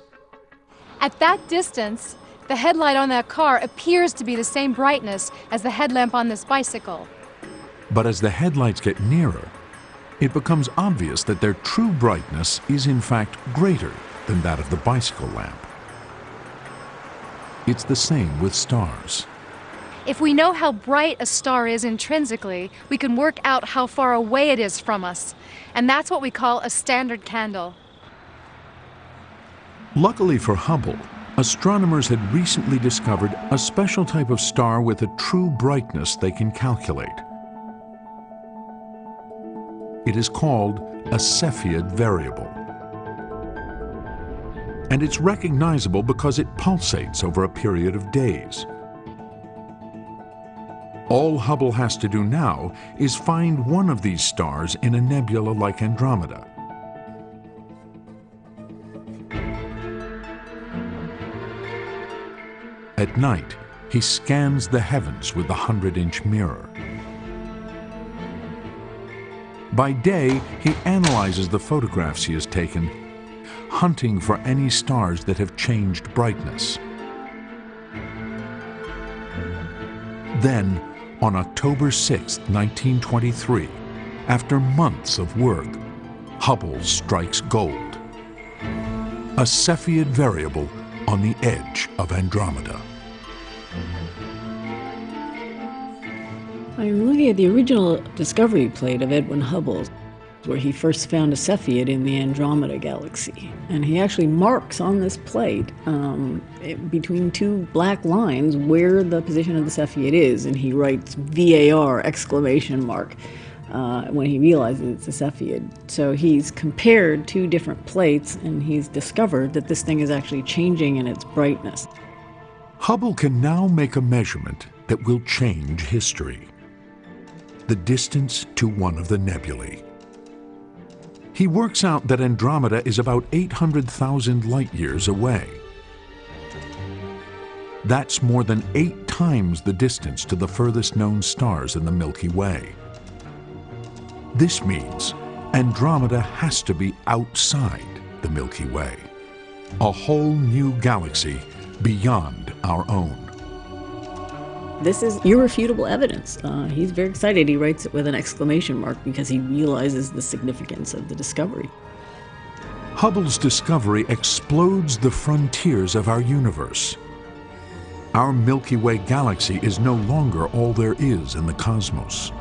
At that distance, the headlight on that car appears to be the same brightness as the headlamp on this bicycle. But as the headlights get nearer, it becomes obvious that their true brightness is in fact greater than that of the bicycle lamp. It's the same with stars. If we know how bright a star is intrinsically, we can work out how far away it is from us. And that's what we call a standard candle. Luckily for Hubble, astronomers had recently discovered a special type of star with a true brightness they can calculate. It is called a Cepheid variable and it's recognizable because it pulsates over a period of days. All Hubble has to do now is find one of these stars in a nebula like Andromeda. At night, he scans the heavens with the 100-inch mirror. By day, he analyzes the photographs he has taken hunting for any stars that have changed brightness. Then, on October 6, 1923, after months of work, Hubble strikes gold. A Cepheid variable on the edge of Andromeda. I'm looking at the original discovery plate of Edwin Hubble where he first found a Cepheid in the Andromeda galaxy. And he actually marks on this plate um, between two black lines where the position of the Cepheid is, and he writes VAR exclamation mark. Uh, when he realizes it's a Cepheid. So he's compared two different plates and he's discovered that this thing is actually changing in its brightness. Hubble can now make a measurement that will change history. The distance to one of the nebulae. He works out that Andromeda is about 800,000 light years away. That's more than eight times the distance to the furthest known stars in the Milky Way. This means Andromeda has to be outside the Milky Way, a whole new galaxy beyond our own. This is irrefutable evidence. Uh, he's very excited. He writes it with an exclamation mark because he realizes the significance of the discovery. Hubble's discovery explodes the frontiers of our universe. Our Milky Way galaxy is no longer all there is in the cosmos.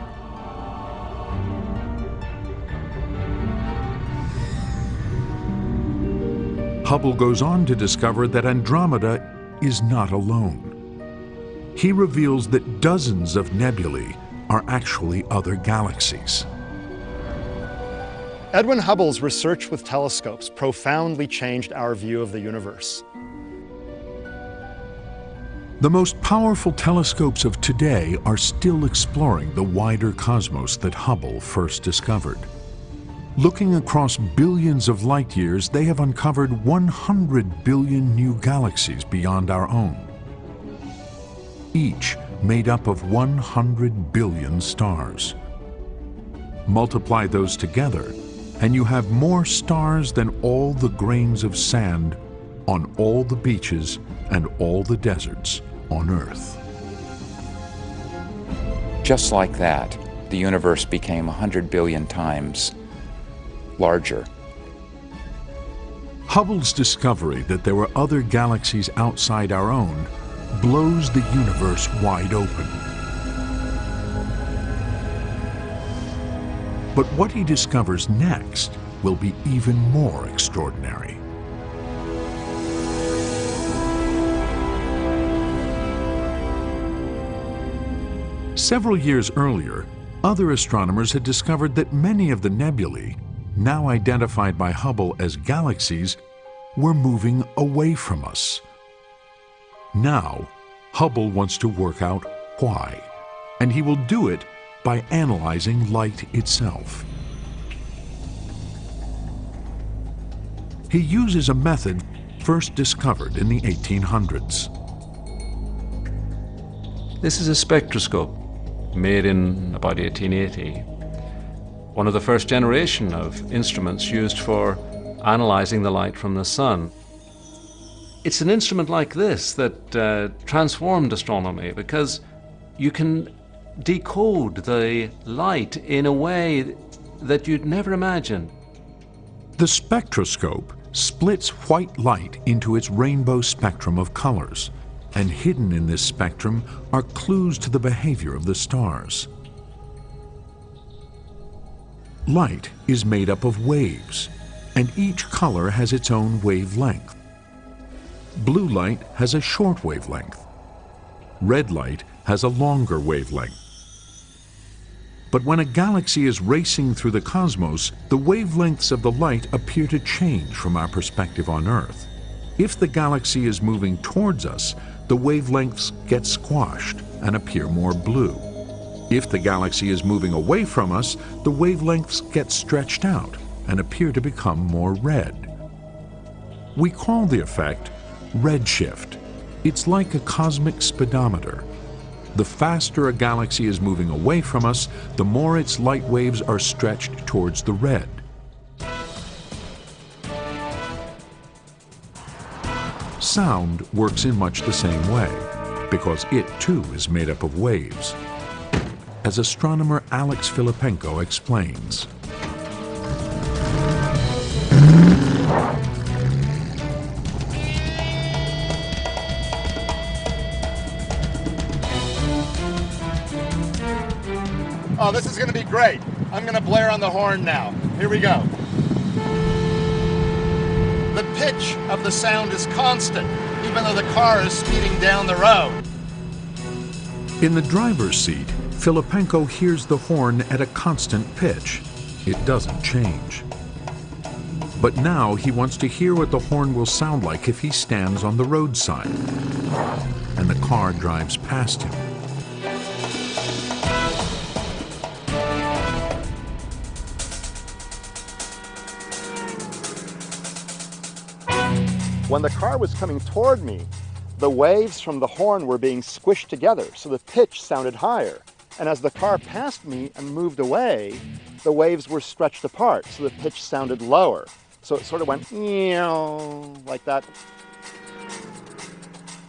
Hubble goes on to discover that Andromeda is not alone he reveals that dozens of nebulae are actually other galaxies. Edwin Hubble's research with telescopes profoundly changed our view of the universe. The most powerful telescopes of today are still exploring the wider cosmos that Hubble first discovered. Looking across billions of light years, they have uncovered 100 billion new galaxies beyond our own each made up of 100 billion stars. Multiply those together, and you have more stars than all the grains of sand on all the beaches and all the deserts on Earth. Just like that, the universe became 100 billion times larger. Hubble's discovery that there were other galaxies outside our own blows the universe wide open. But what he discovers next will be even more extraordinary. Several years earlier, other astronomers had discovered that many of the nebulae, now identified by Hubble as galaxies, were moving away from us, now, Hubble wants to work out why, and he will do it by analyzing light itself. He uses a method first discovered in the 1800s. This is a spectroscope made in about 1880. One of the first generation of instruments used for analyzing the light from the sun. It's an instrument like this that uh, transformed astronomy because you can decode the light in a way that you'd never imagine. The spectroscope splits white light into its rainbow spectrum of colors, and hidden in this spectrum are clues to the behavior of the stars. Light is made up of waves, and each color has its own wavelength. Blue light has a short wavelength. Red light has a longer wavelength. But when a galaxy is racing through the cosmos, the wavelengths of the light appear to change from our perspective on Earth. If the galaxy is moving towards us, the wavelengths get squashed and appear more blue. If the galaxy is moving away from us, the wavelengths get stretched out and appear to become more red. We call the effect redshift. It's like a cosmic speedometer. The faster a galaxy is moving away from us, the more its light waves are stretched towards the red. Sound works in much the same way, because it too is made up of waves. As astronomer Alex Filippenko explains. Oh, this is going to be great. I'm going to blare on the horn now. Here we go. The pitch of the sound is constant, even though the car is speeding down the road. In the driver's seat, Filippenko hears the horn at a constant pitch. It doesn't change. But now he wants to hear what the horn will sound like if he stands on the roadside. And the car drives past him. When the car was coming toward me, the waves from the horn were being squished together, so the pitch sounded higher. And as the car passed me and moved away, the waves were stretched apart, so the pitch sounded lower. So it sort of went like that.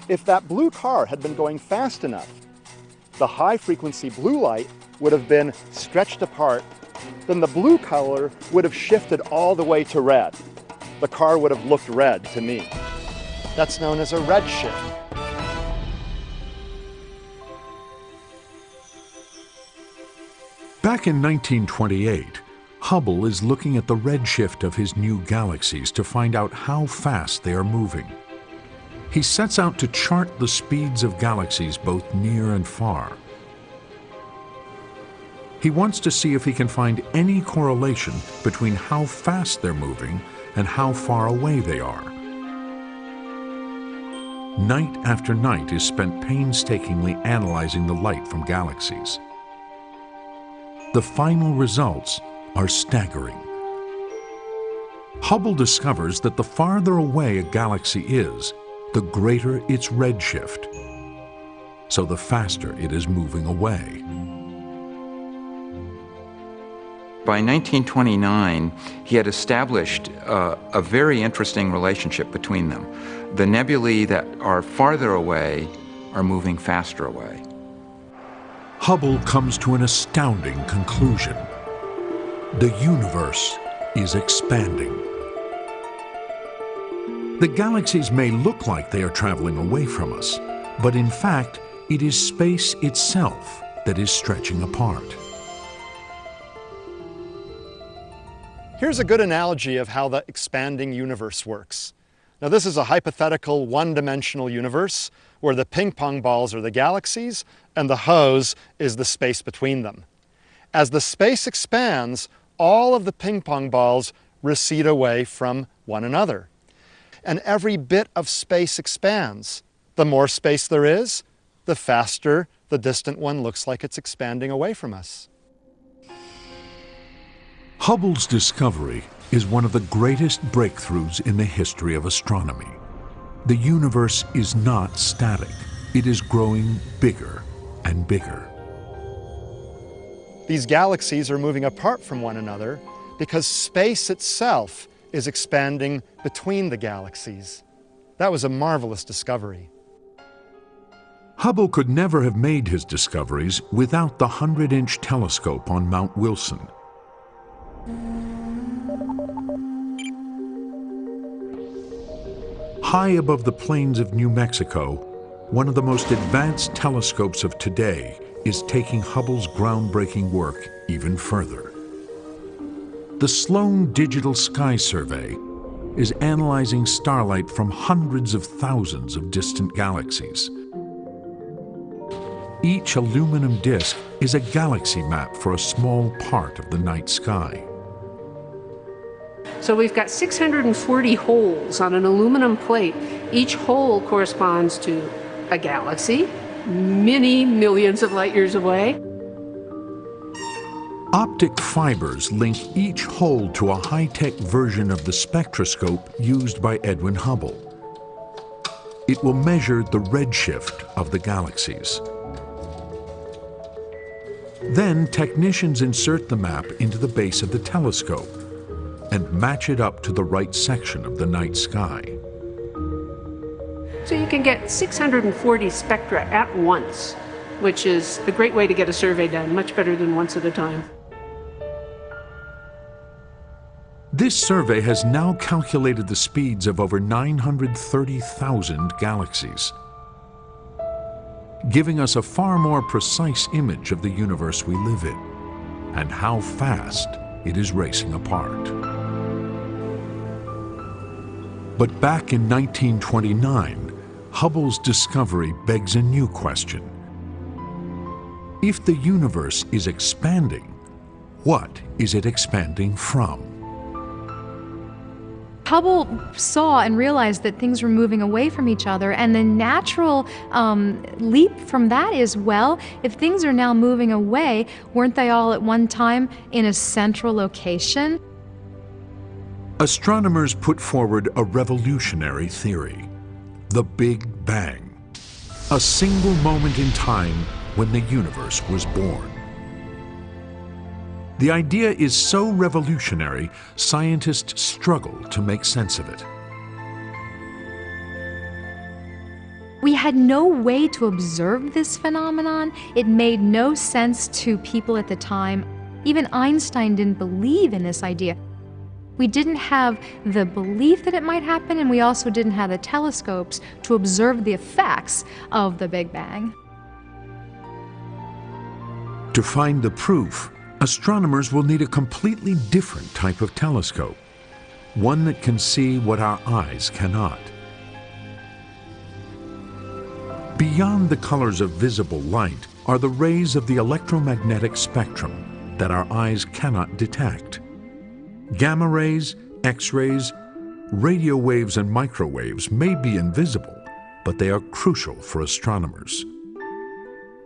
If that blue car had been going fast enough, the high frequency blue light would have been stretched apart, then the blue color would have shifted all the way to red the car would have looked red to me. That's known as a redshift. Back in 1928, Hubble is looking at the redshift of his new galaxies to find out how fast they are moving. He sets out to chart the speeds of galaxies both near and far. He wants to see if he can find any correlation between how fast they're moving and how far away they are. Night after night is spent painstakingly analyzing the light from galaxies. The final results are staggering. Hubble discovers that the farther away a galaxy is, the greater its redshift, so the faster it is moving away. By 1929, he had established uh, a very interesting relationship between them. The nebulae that are farther away are moving faster away. Hubble comes to an astounding conclusion. The universe is expanding. The galaxies may look like they are traveling away from us, but in fact, it is space itself that is stretching apart. Here's a good analogy of how the expanding universe works. Now this is a hypothetical one-dimensional universe where the ping pong balls are the galaxies and the hose is the space between them. As the space expands, all of the ping pong balls recede away from one another. And every bit of space expands. The more space there is, the faster the distant one looks like it's expanding away from us. Hubble's discovery is one of the greatest breakthroughs in the history of astronomy. The universe is not static. It is growing bigger and bigger. These galaxies are moving apart from one another because space itself is expanding between the galaxies. That was a marvelous discovery. Hubble could never have made his discoveries without the 100-inch telescope on Mount Wilson. High above the plains of New Mexico, one of the most advanced telescopes of today is taking Hubble's groundbreaking work even further. The Sloan Digital Sky Survey is analyzing starlight from hundreds of thousands of distant galaxies. Each aluminum disk is a galaxy map for a small part of the night sky. So we've got 640 holes on an aluminum plate. Each hole corresponds to a galaxy, many millions of light years away. Optic fibers link each hole to a high-tech version of the spectroscope used by Edwin Hubble. It will measure the redshift of the galaxies. Then technicians insert the map into the base of the telescope and match it up to the right section of the night sky. So you can get 640 spectra at once, which is a great way to get a survey done, much better than once at a time. This survey has now calculated the speeds of over 930,000 galaxies, giving us a far more precise image of the universe we live in and how fast it is racing apart. But back in 1929, Hubble's discovery begs a new question. If the universe is expanding, what is it expanding from? Hubble saw and realized that things were moving away from each other, and the natural um, leap from that is well, if things are now moving away, weren't they all at one time in a central location? Astronomers put forward a revolutionary theory the Big Bang, a single moment in time when the universe was born. The idea is so revolutionary, scientists struggle to make sense of it. We had no way to observe this phenomenon. It made no sense to people at the time. Even Einstein didn't believe in this idea. We didn't have the belief that it might happen, and we also didn't have the telescopes to observe the effects of the Big Bang. To find the proof, astronomers will need a completely different type of telescope, one that can see what our eyes cannot. Beyond the colors of visible light are the rays of the electromagnetic spectrum that our eyes cannot detect. Gamma rays, X-rays, radio waves and microwaves may be invisible, but they are crucial for astronomers.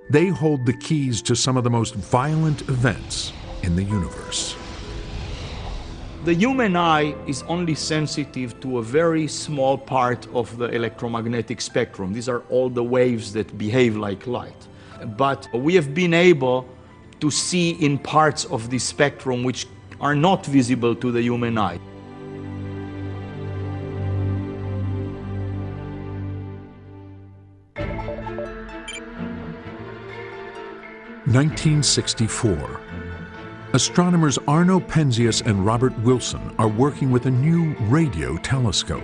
They hold the keys to some of the most violent events in the universe. The human eye is only sensitive to a very small part of the electromagnetic spectrum. These are all the waves that behave like light. But we have been able to see in parts of the spectrum which are not visible to the human eye. 1964. Astronomers Arno Penzias and Robert Wilson are working with a new radio telescope.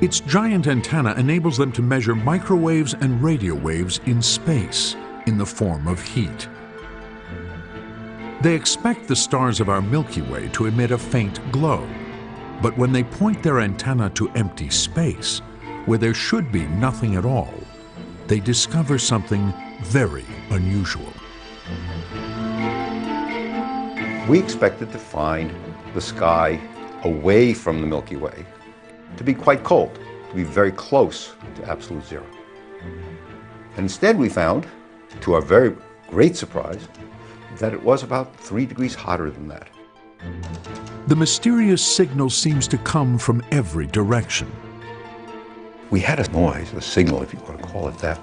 Its giant antenna enables them to measure microwaves and radio waves in space in the form of heat. They expect the stars of our Milky Way to emit a faint glow, But when they point their antenna to empty space, where there should be nothing at all, they discover something very unusual. We expected to find the sky away from the Milky Way to be quite cold, to be very close to absolute zero. And instead we found, to our very great surprise, that it was about three degrees hotter than that. The mysterious signal seems to come from every direction. We had a noise, a signal, if you want to call it that.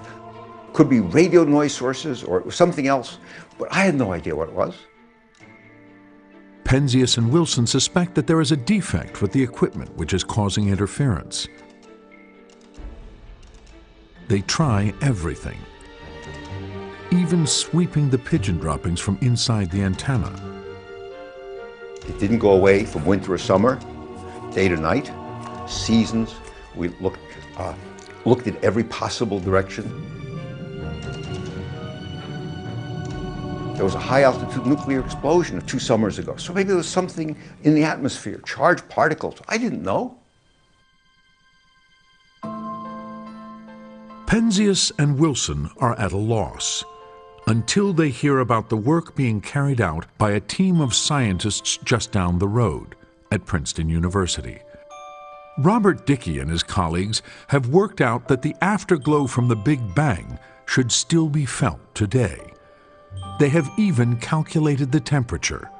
Could be radio noise sources or it was something else, but I had no idea what it was. Penzias and Wilson suspect that there is a defect with the equipment which is causing interference. They try everything, even sweeping the pigeon droppings from inside the antenna. It didn't go away from winter or summer, day to night, seasons. We looked, uh, looked at every possible direction. There was a high altitude nuclear explosion two summers ago. So maybe there was something in the atmosphere, charged particles. I didn't know. Penzias and Wilson are at a loss until they hear about the work being carried out by a team of scientists just down the road at Princeton University. Robert Dicke and his colleagues have worked out that the afterglow from the Big Bang should still be felt today. They have even calculated the temperature,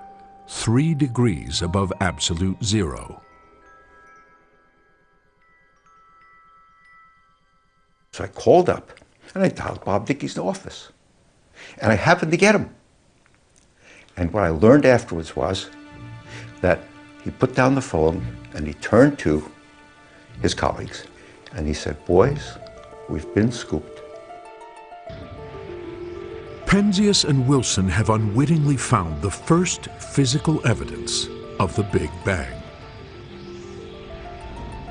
three degrees above absolute zero. So I called up and I dialed Bob Dicke's office. And I happened to get him. And what I learned afterwards was that he put down the phone and he turned to his colleagues and he said, boys, we've been scooped. Penzias and Wilson have unwittingly found the first physical evidence of the Big Bang.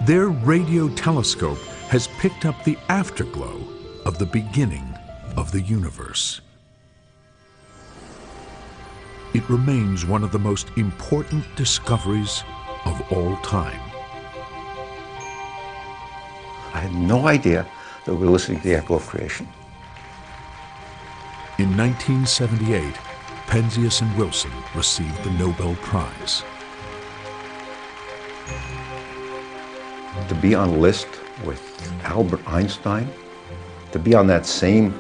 Their radio telescope has picked up the afterglow of the beginning of the universe. It remains one of the most important discoveries of all time. I had no idea that we were listening to the echo of creation. In 1978, Penzias and Wilson received the Nobel Prize. To be on a list with Albert Einstein, to be on that same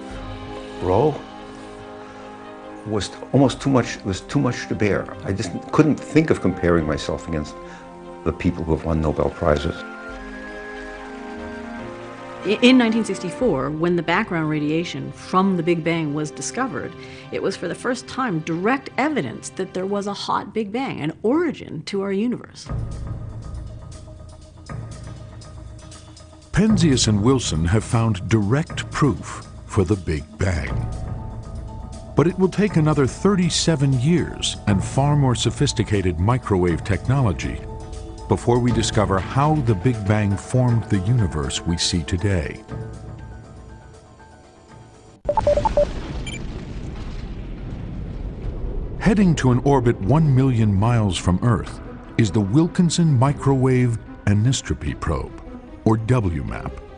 row, was almost too much, was too much to bear. I just couldn't think of comparing myself against the people who have won Nobel Prizes. In 1964, when the background radiation from the Big Bang was discovered, it was for the first time direct evidence that there was a hot Big Bang, an origin to our universe. Penzias and Wilson have found direct proof for the Big Bang. But it will take another 37 years and far more sophisticated microwave technology before we discover how the Big Bang formed the universe we see today. Heading to an orbit 1 million miles from Earth is the Wilkinson Microwave Anisotropy Probe, or WMAP.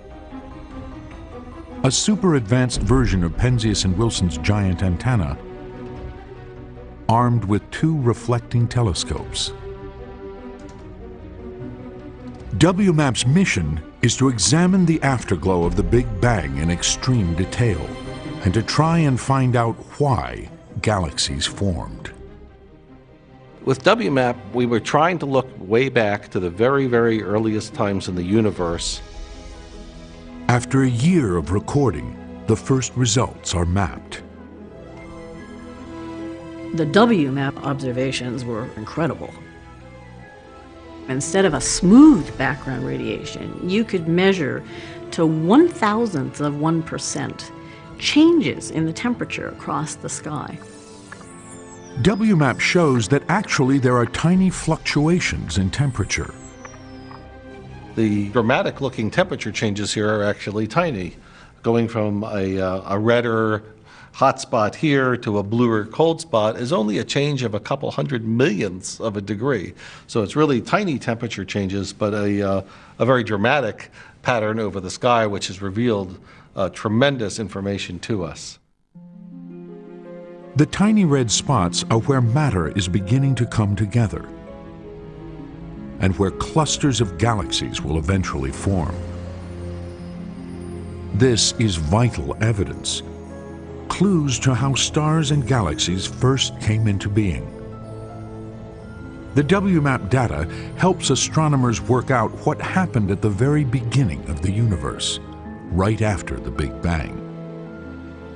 A super advanced version of Penzias and Wilson's giant antenna, armed with two reflecting telescopes. WMAP's mission is to examine the afterglow of the Big Bang in extreme detail and to try and find out why galaxies formed. With WMAP, we were trying to look way back to the very, very earliest times in the universe. After a year of recording, the first results are mapped. The WMAP observations were incredible. Instead of a smooth background radiation, you could measure to one thousandth of 1% changes in the temperature across the sky. WMAP shows that actually there are tiny fluctuations in temperature. The dramatic looking temperature changes here are actually tiny, going from a, uh, a redder hot spot here to a bluer cold spot is only a change of a couple hundred millionths of a degree. So it's really tiny temperature changes, but a, uh, a very dramatic pattern over the sky, which has revealed uh, tremendous information to us. The tiny red spots are where matter is beginning to come together and where clusters of galaxies will eventually form. This is vital evidence, clues to how stars and galaxies first came into being. The WMAP data helps astronomers work out what happened at the very beginning of the universe, right after the Big Bang.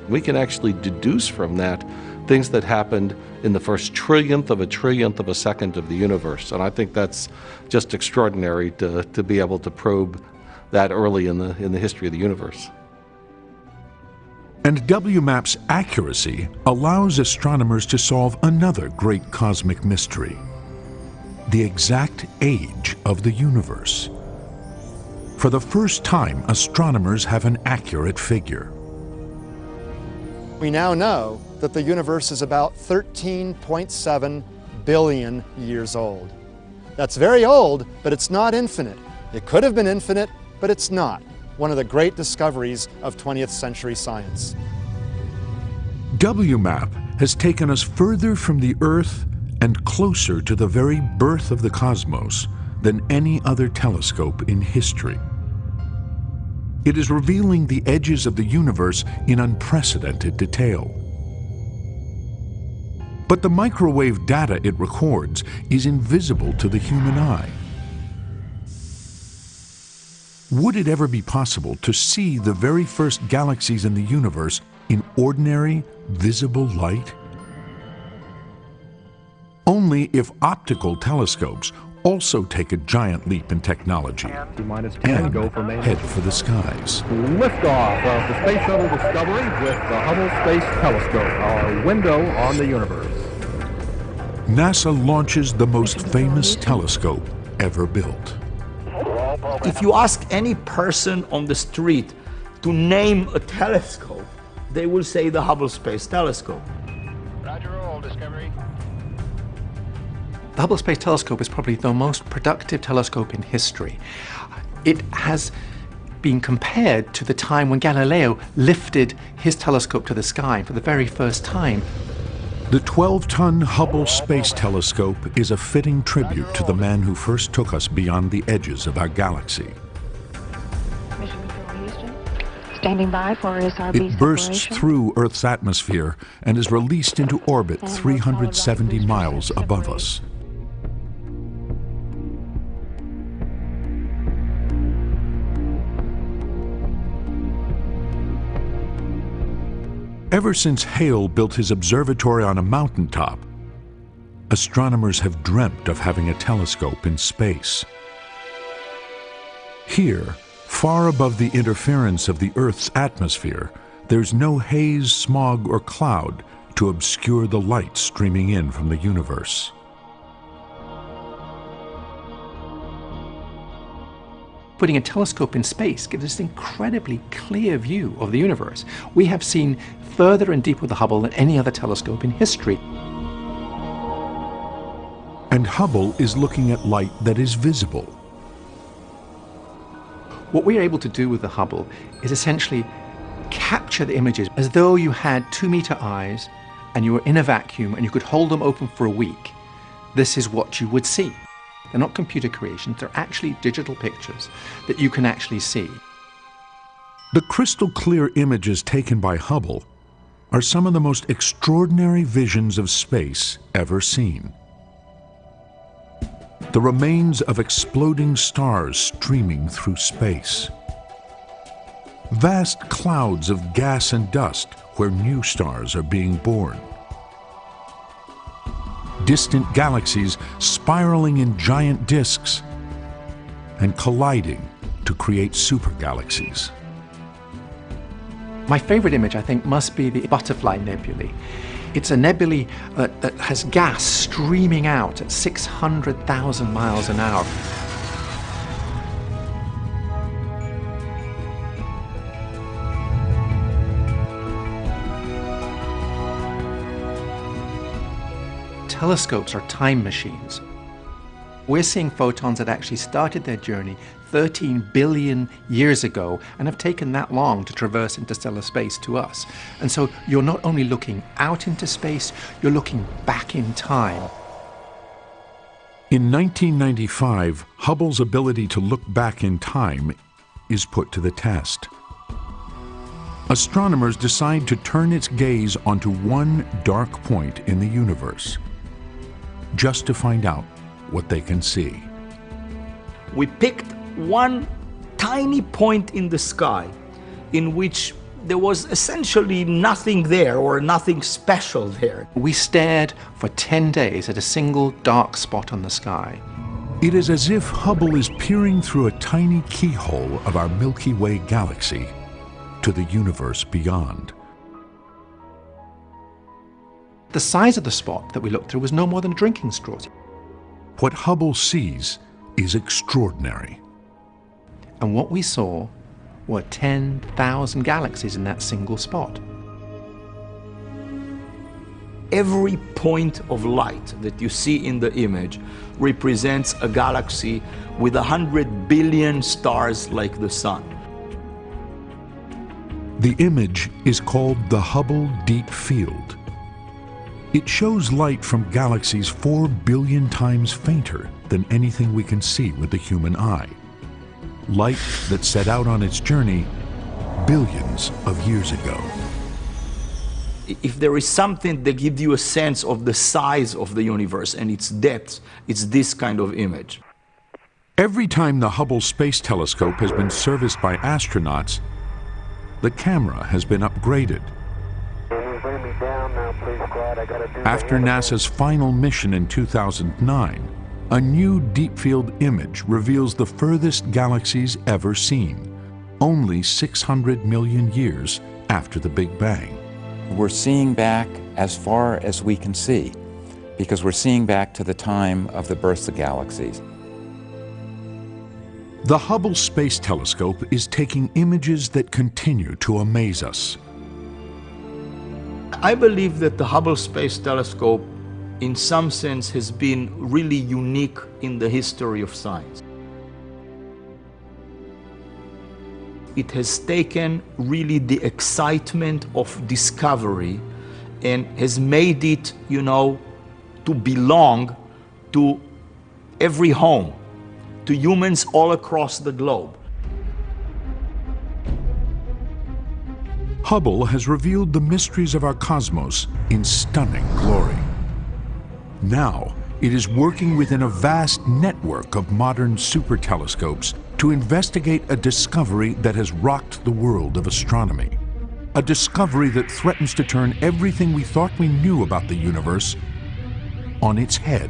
We can actually deduce from that things that happened in the first trillionth of a trillionth of a second of the universe. And I think that's just extraordinary to, to be able to probe that early in the, in the history of the universe. And WMAP's accuracy allows astronomers to solve another great cosmic mystery the exact age of the universe. For the first time, astronomers have an accurate figure. We now know that the universe is about 13.7 billion years old. That's very old, but it's not infinite. It could have been infinite, but it's not. One of the great discoveries of 20th century science. WMAP has taken us further from the Earth and closer to the very birth of the cosmos than any other telescope in history. It is revealing the edges of the universe in unprecedented detail. But the microwave data it records is invisible to the human eye. Would it ever be possible to see the very first galaxies in the universe in ordinary, visible light? Only if optical telescopes also take a giant leap in technology and go for head for the skies. Liftoff of the Space Shuttle Discovery with the Hubble Space Telescope, our window on the universe. NASA launches the most famous telescope ever built. If you ask any person on the street to name a telescope, they will say the Hubble Space Telescope. Roger, roll, Discovery. The Hubble Space Telescope is probably the most productive telescope in history. It has been compared to the time when Galileo lifted his telescope to the sky for the very first time. The 12-ton Hubble Space Telescope is a fitting tribute to the man who first took us beyond the edges of our galaxy. Houston. Standing by for SRB It bursts separation. through Earth's atmosphere and is released into orbit 370 miles above us. Ever since Hale built his observatory on a mountaintop, astronomers have dreamt of having a telescope in space. Here, far above the interference of the Earth's atmosphere, there's no haze, smog, or cloud to obscure the light streaming in from the universe. Putting a telescope in space gives us an incredibly clear view of the universe. We have seen further and deeper with the Hubble than any other telescope in history. And Hubble is looking at light that is visible. What we're able to do with the Hubble is essentially capture the images as though you had two meter eyes and you were in a vacuum and you could hold them open for a week. This is what you would see. They're not computer creations, they're actually digital pictures that you can actually see. The crystal clear images taken by Hubble are some of the most extraordinary visions of space ever seen. The remains of exploding stars streaming through space. Vast clouds of gas and dust where new stars are being born. Distant galaxies spiraling in giant disks and colliding to create supergalaxies. My favorite image, I think, must be the Butterfly Nebulae. It's a nebulae that, that has gas streaming out at 600,000 miles an hour. Telescopes are time machines. We're seeing photons that actually started their journey 13 billion years ago and have taken that long to traverse interstellar space to us. And so you're not only looking out into space, you're looking back in time. In 1995, Hubble's ability to look back in time is put to the test. Astronomers decide to turn its gaze onto one dark point in the universe, just to find out what they can see. We picked one tiny point in the sky in which there was essentially nothing there or nothing special there. We stared for 10 days at a single dark spot on the sky. It is as if Hubble is peering through a tiny keyhole of our Milky Way galaxy to the universe beyond. The size of the spot that we looked through was no more than a drinking straw. What Hubble sees is extraordinary. And what we saw were 10,000 galaxies in that single spot. Every point of light that you see in the image represents a galaxy with a hundred billion stars like the sun. The image is called the Hubble Deep Field. It shows light from galaxies four billion times fainter than anything we can see with the human eye. Light that set out on its journey billions of years ago. If there is something that gives you a sense of the size of the universe and its depth, it's this kind of image. Every time the Hubble Space Telescope has been serviced by astronauts, the camera has been upgraded. After NASA's final mission in 2009, a new deep field image reveals the furthest galaxies ever seen, only 600 million years after the Big Bang. We're seeing back as far as we can see, because we're seeing back to the time of the births of galaxies. The Hubble Space Telescope is taking images that continue to amaze us. I believe that the Hubble Space Telescope, in some sense, has been really unique in the history of science. It has taken really the excitement of discovery and has made it, you know, to belong to every home, to humans all across the globe. Hubble has revealed the mysteries of our cosmos in stunning glory. Now, it is working within a vast network of modern super telescopes to investigate a discovery that has rocked the world of astronomy. A discovery that threatens to turn everything we thought we knew about the universe on its head.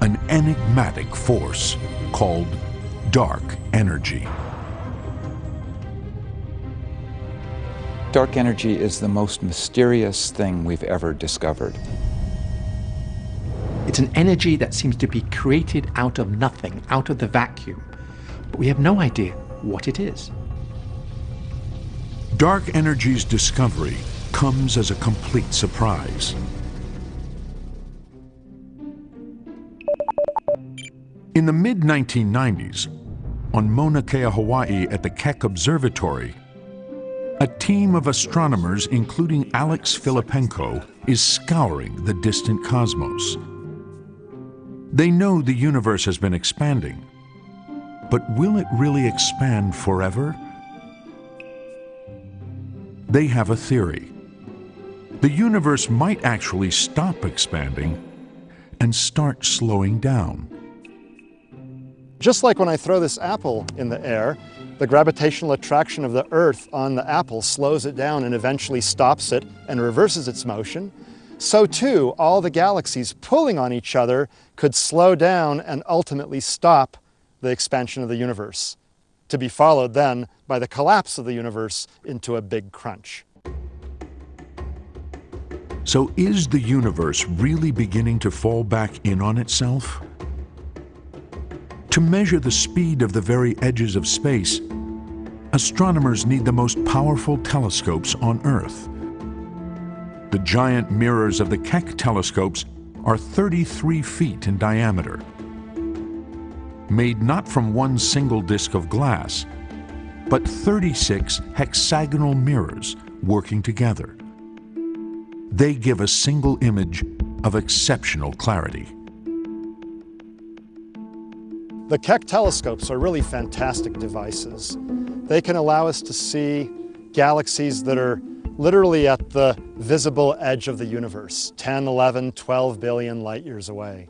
An enigmatic force called dark energy. Dark energy is the most mysterious thing we've ever discovered. It's an energy that seems to be created out of nothing, out of the vacuum. But we have no idea what it is. Dark energy's discovery comes as a complete surprise. In the mid 1990s, on Mauna Kea, Hawaii at the Keck Observatory, a team of astronomers, including Alex Filippenko, is scouring the distant cosmos. They know the universe has been expanding, but will it really expand forever? They have a theory. The universe might actually stop expanding and start slowing down. Just like when I throw this apple in the air, the gravitational attraction of the Earth on the apple slows it down and eventually stops it and reverses its motion, so too all the galaxies pulling on each other could slow down and ultimately stop the expansion of the universe, to be followed then by the collapse of the universe into a big crunch. So is the universe really beginning to fall back in on itself? To measure the speed of the very edges of space, astronomers need the most powerful telescopes on Earth. The giant mirrors of the Keck telescopes are 33 feet in diameter. Made not from one single disk of glass, but 36 hexagonal mirrors working together. They give a single image of exceptional clarity. The Keck telescopes are really fantastic devices. They can allow us to see galaxies that are literally at the visible edge of the universe, 10, 11, 12 billion light years away.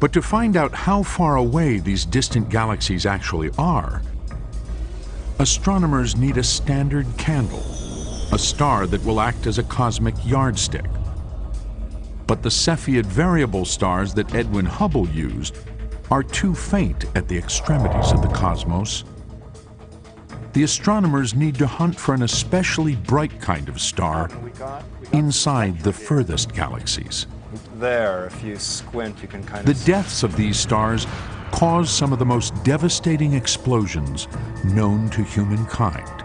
But to find out how far away these distant galaxies actually are, astronomers need a standard candle, a star that will act as a cosmic yardstick. But the Cepheid variable stars that Edwin Hubble used are too faint at the extremities of the cosmos. The astronomers need to hunt for an especially bright kind of star inside the furthest galaxies. There, if you squint, you can kind of... The deaths of these stars cause some of the most devastating explosions known to humankind.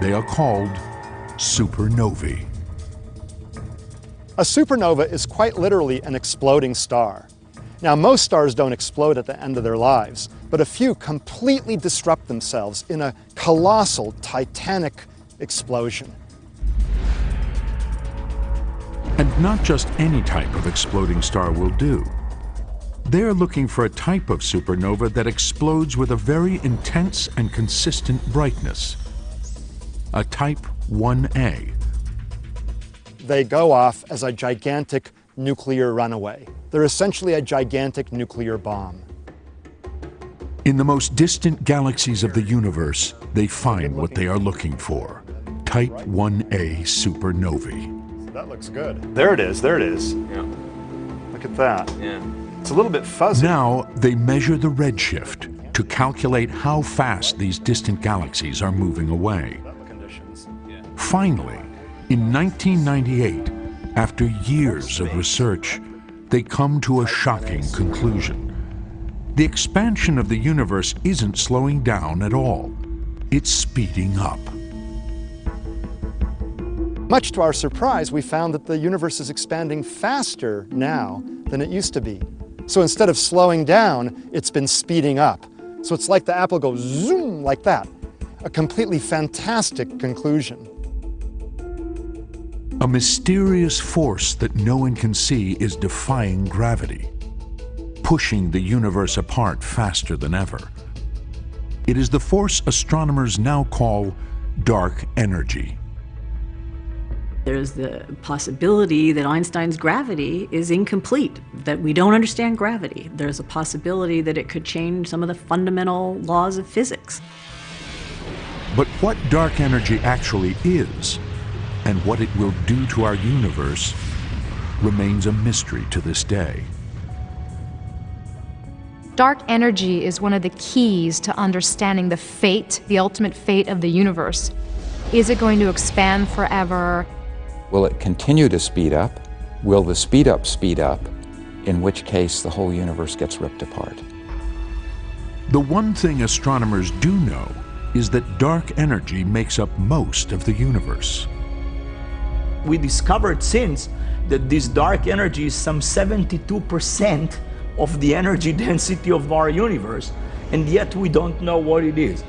They are called supernovae. A supernova is quite literally an exploding star. Now, most stars don't explode at the end of their lives, but a few completely disrupt themselves in a colossal, titanic explosion. And not just any type of exploding star will do. They're looking for a type of supernova that explodes with a very intense and consistent brightness. A type 1A. They go off as a gigantic nuclear runaway. They're essentially a gigantic nuclear bomb. In the most distant galaxies of the universe, they find what they are looking for. Type 1A supernovae. That looks good. There it is, there it is. Yeah. Look at that. Yeah. It's a little bit fuzzy. Now they measure the redshift to calculate how fast these distant galaxies are moving away. Finally, in 1998, after years of research, they come to a shocking conclusion. The expansion of the universe isn't slowing down at all. It's speeding up. Much to our surprise, we found that the universe is expanding faster now than it used to be. So instead of slowing down, it's been speeding up. So it's like the apple goes zoom like that. A completely fantastic conclusion. A mysterious force that no one can see is defying gravity, pushing the universe apart faster than ever. It is the force astronomers now call dark energy. There's the possibility that Einstein's gravity is incomplete, that we don't understand gravity. There's a possibility that it could change some of the fundamental laws of physics. But what dark energy actually is, and what it will do to our universe, remains a mystery to this day. Dark energy is one of the keys to understanding the fate, the ultimate fate of the universe. Is it going to expand forever? Will it continue to speed up? Will the speed up speed up? In which case the whole universe gets ripped apart. The one thing astronomers do know is that dark energy makes up most of the universe. We discovered since that this dark energy is some 72% of the energy density of our universe, and yet we don't know what it is.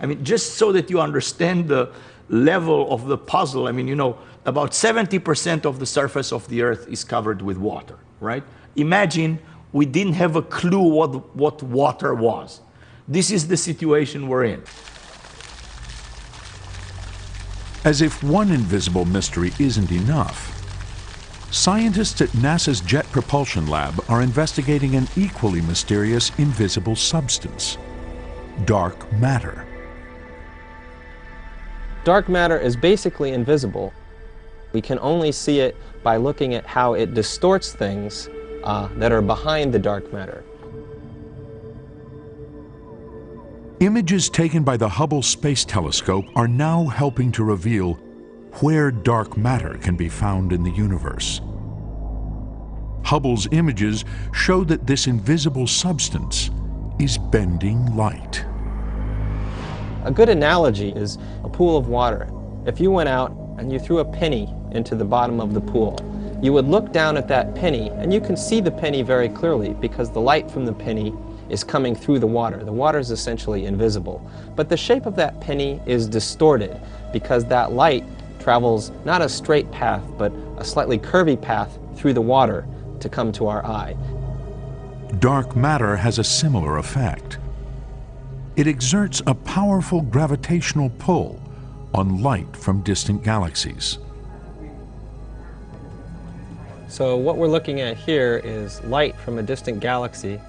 I mean, just so that you understand the level of the puzzle, I mean, you know, about 70% of the surface of the Earth is covered with water, right? Imagine we didn't have a clue what, what water was. This is the situation we're in. As if one invisible mystery isn't enough, scientists at NASA's Jet Propulsion Lab are investigating an equally mysterious invisible substance dark matter. Dark matter is basically invisible. We can only see it by looking at how it distorts things uh, that are behind the dark matter. Images taken by the Hubble Space Telescope are now helping to reveal where dark matter can be found in the universe. Hubble's images show that this invisible substance is bending light. A good analogy is a pool of water. If you went out and you threw a penny into the bottom of the pool, you would look down at that penny and you can see the penny very clearly because the light from the penny is coming through the water. The water is essentially invisible. But the shape of that penny is distorted because that light travels not a straight path, but a slightly curvy path through the water to come to our eye. Dark matter has a similar effect. It exerts a powerful gravitational pull on light from distant galaxies. So what we're looking at here is light from a distant galaxy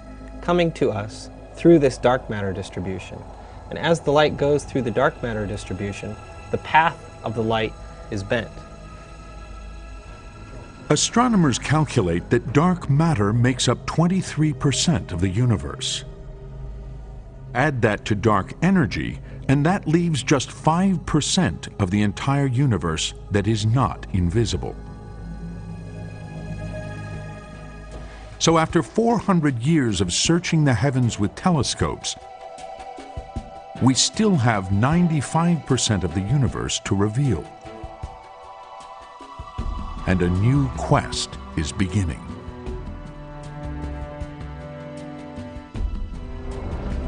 coming to us through this dark matter distribution. And as the light goes through the dark matter distribution, the path of the light is bent. Astronomers calculate that dark matter makes up 23% of the universe. Add that to dark energy, and that leaves just 5% of the entire universe that is not invisible. So after 400 years of searching the heavens with telescopes, we still have 95% of the universe to reveal. And a new quest is beginning.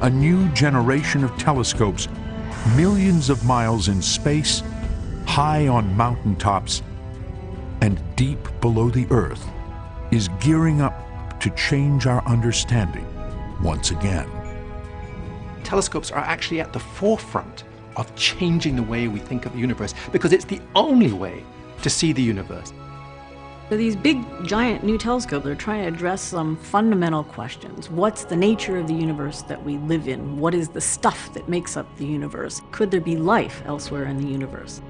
A new generation of telescopes, millions of miles in space, high on mountaintops, and deep below the Earth, is gearing up to change our understanding once again. Telescopes are actually at the forefront of changing the way we think of the universe because it's the only way to see the universe. So these big, giant new telescopes are trying to address some fundamental questions. What's the nature of the universe that we live in? What is the stuff that makes up the universe? Could there be life elsewhere in the universe?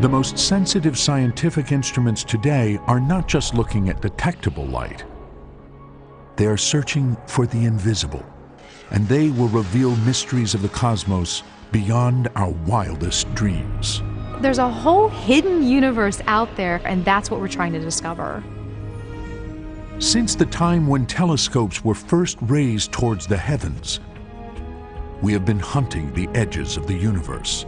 The most sensitive scientific instruments today are not just looking at detectable light. They are searching for the invisible, and they will reveal mysteries of the cosmos beyond our wildest dreams. There's a whole hidden universe out there, and that's what we're trying to discover. Since the time when telescopes were first raised towards the heavens, we have been hunting the edges of the universe.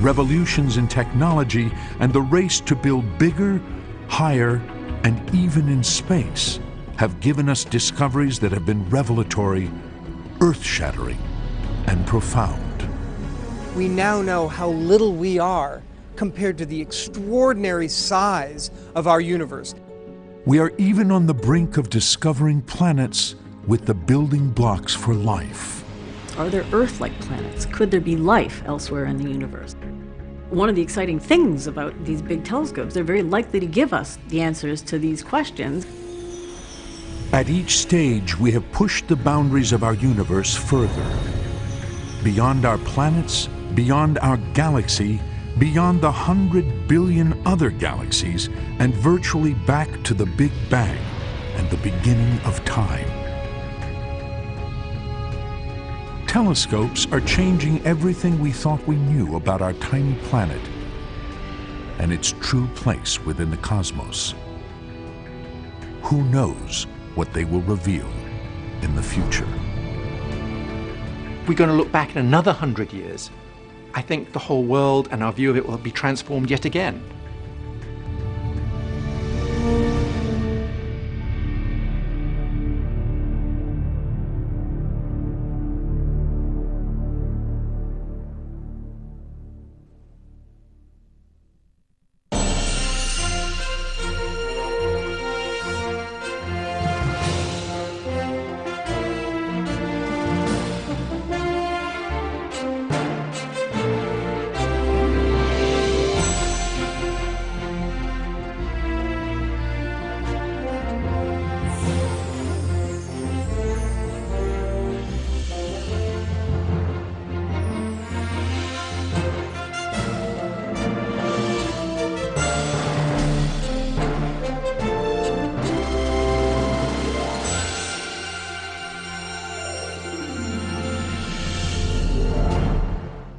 Revolutions in technology and the race to build bigger, higher, and even in space have given us discoveries that have been revelatory, earth-shattering, and profound. We now know how little we are compared to the extraordinary size of our universe. We are even on the brink of discovering planets with the building blocks for life. Are there Earth-like planets? Could there be life elsewhere in the universe? One of the exciting things about these big telescopes, they're very likely to give us the answers to these questions. At each stage, we have pushed the boundaries of our universe further. Beyond our planets, beyond our galaxy, beyond the hundred billion other galaxies, and virtually back to the Big Bang and the beginning of time. Telescopes are changing everything we thought we knew about our tiny planet and its true place within the cosmos. Who knows what they will reveal in the future? We're going to look back in another hundred years. I think the whole world and our view of it will be transformed yet again.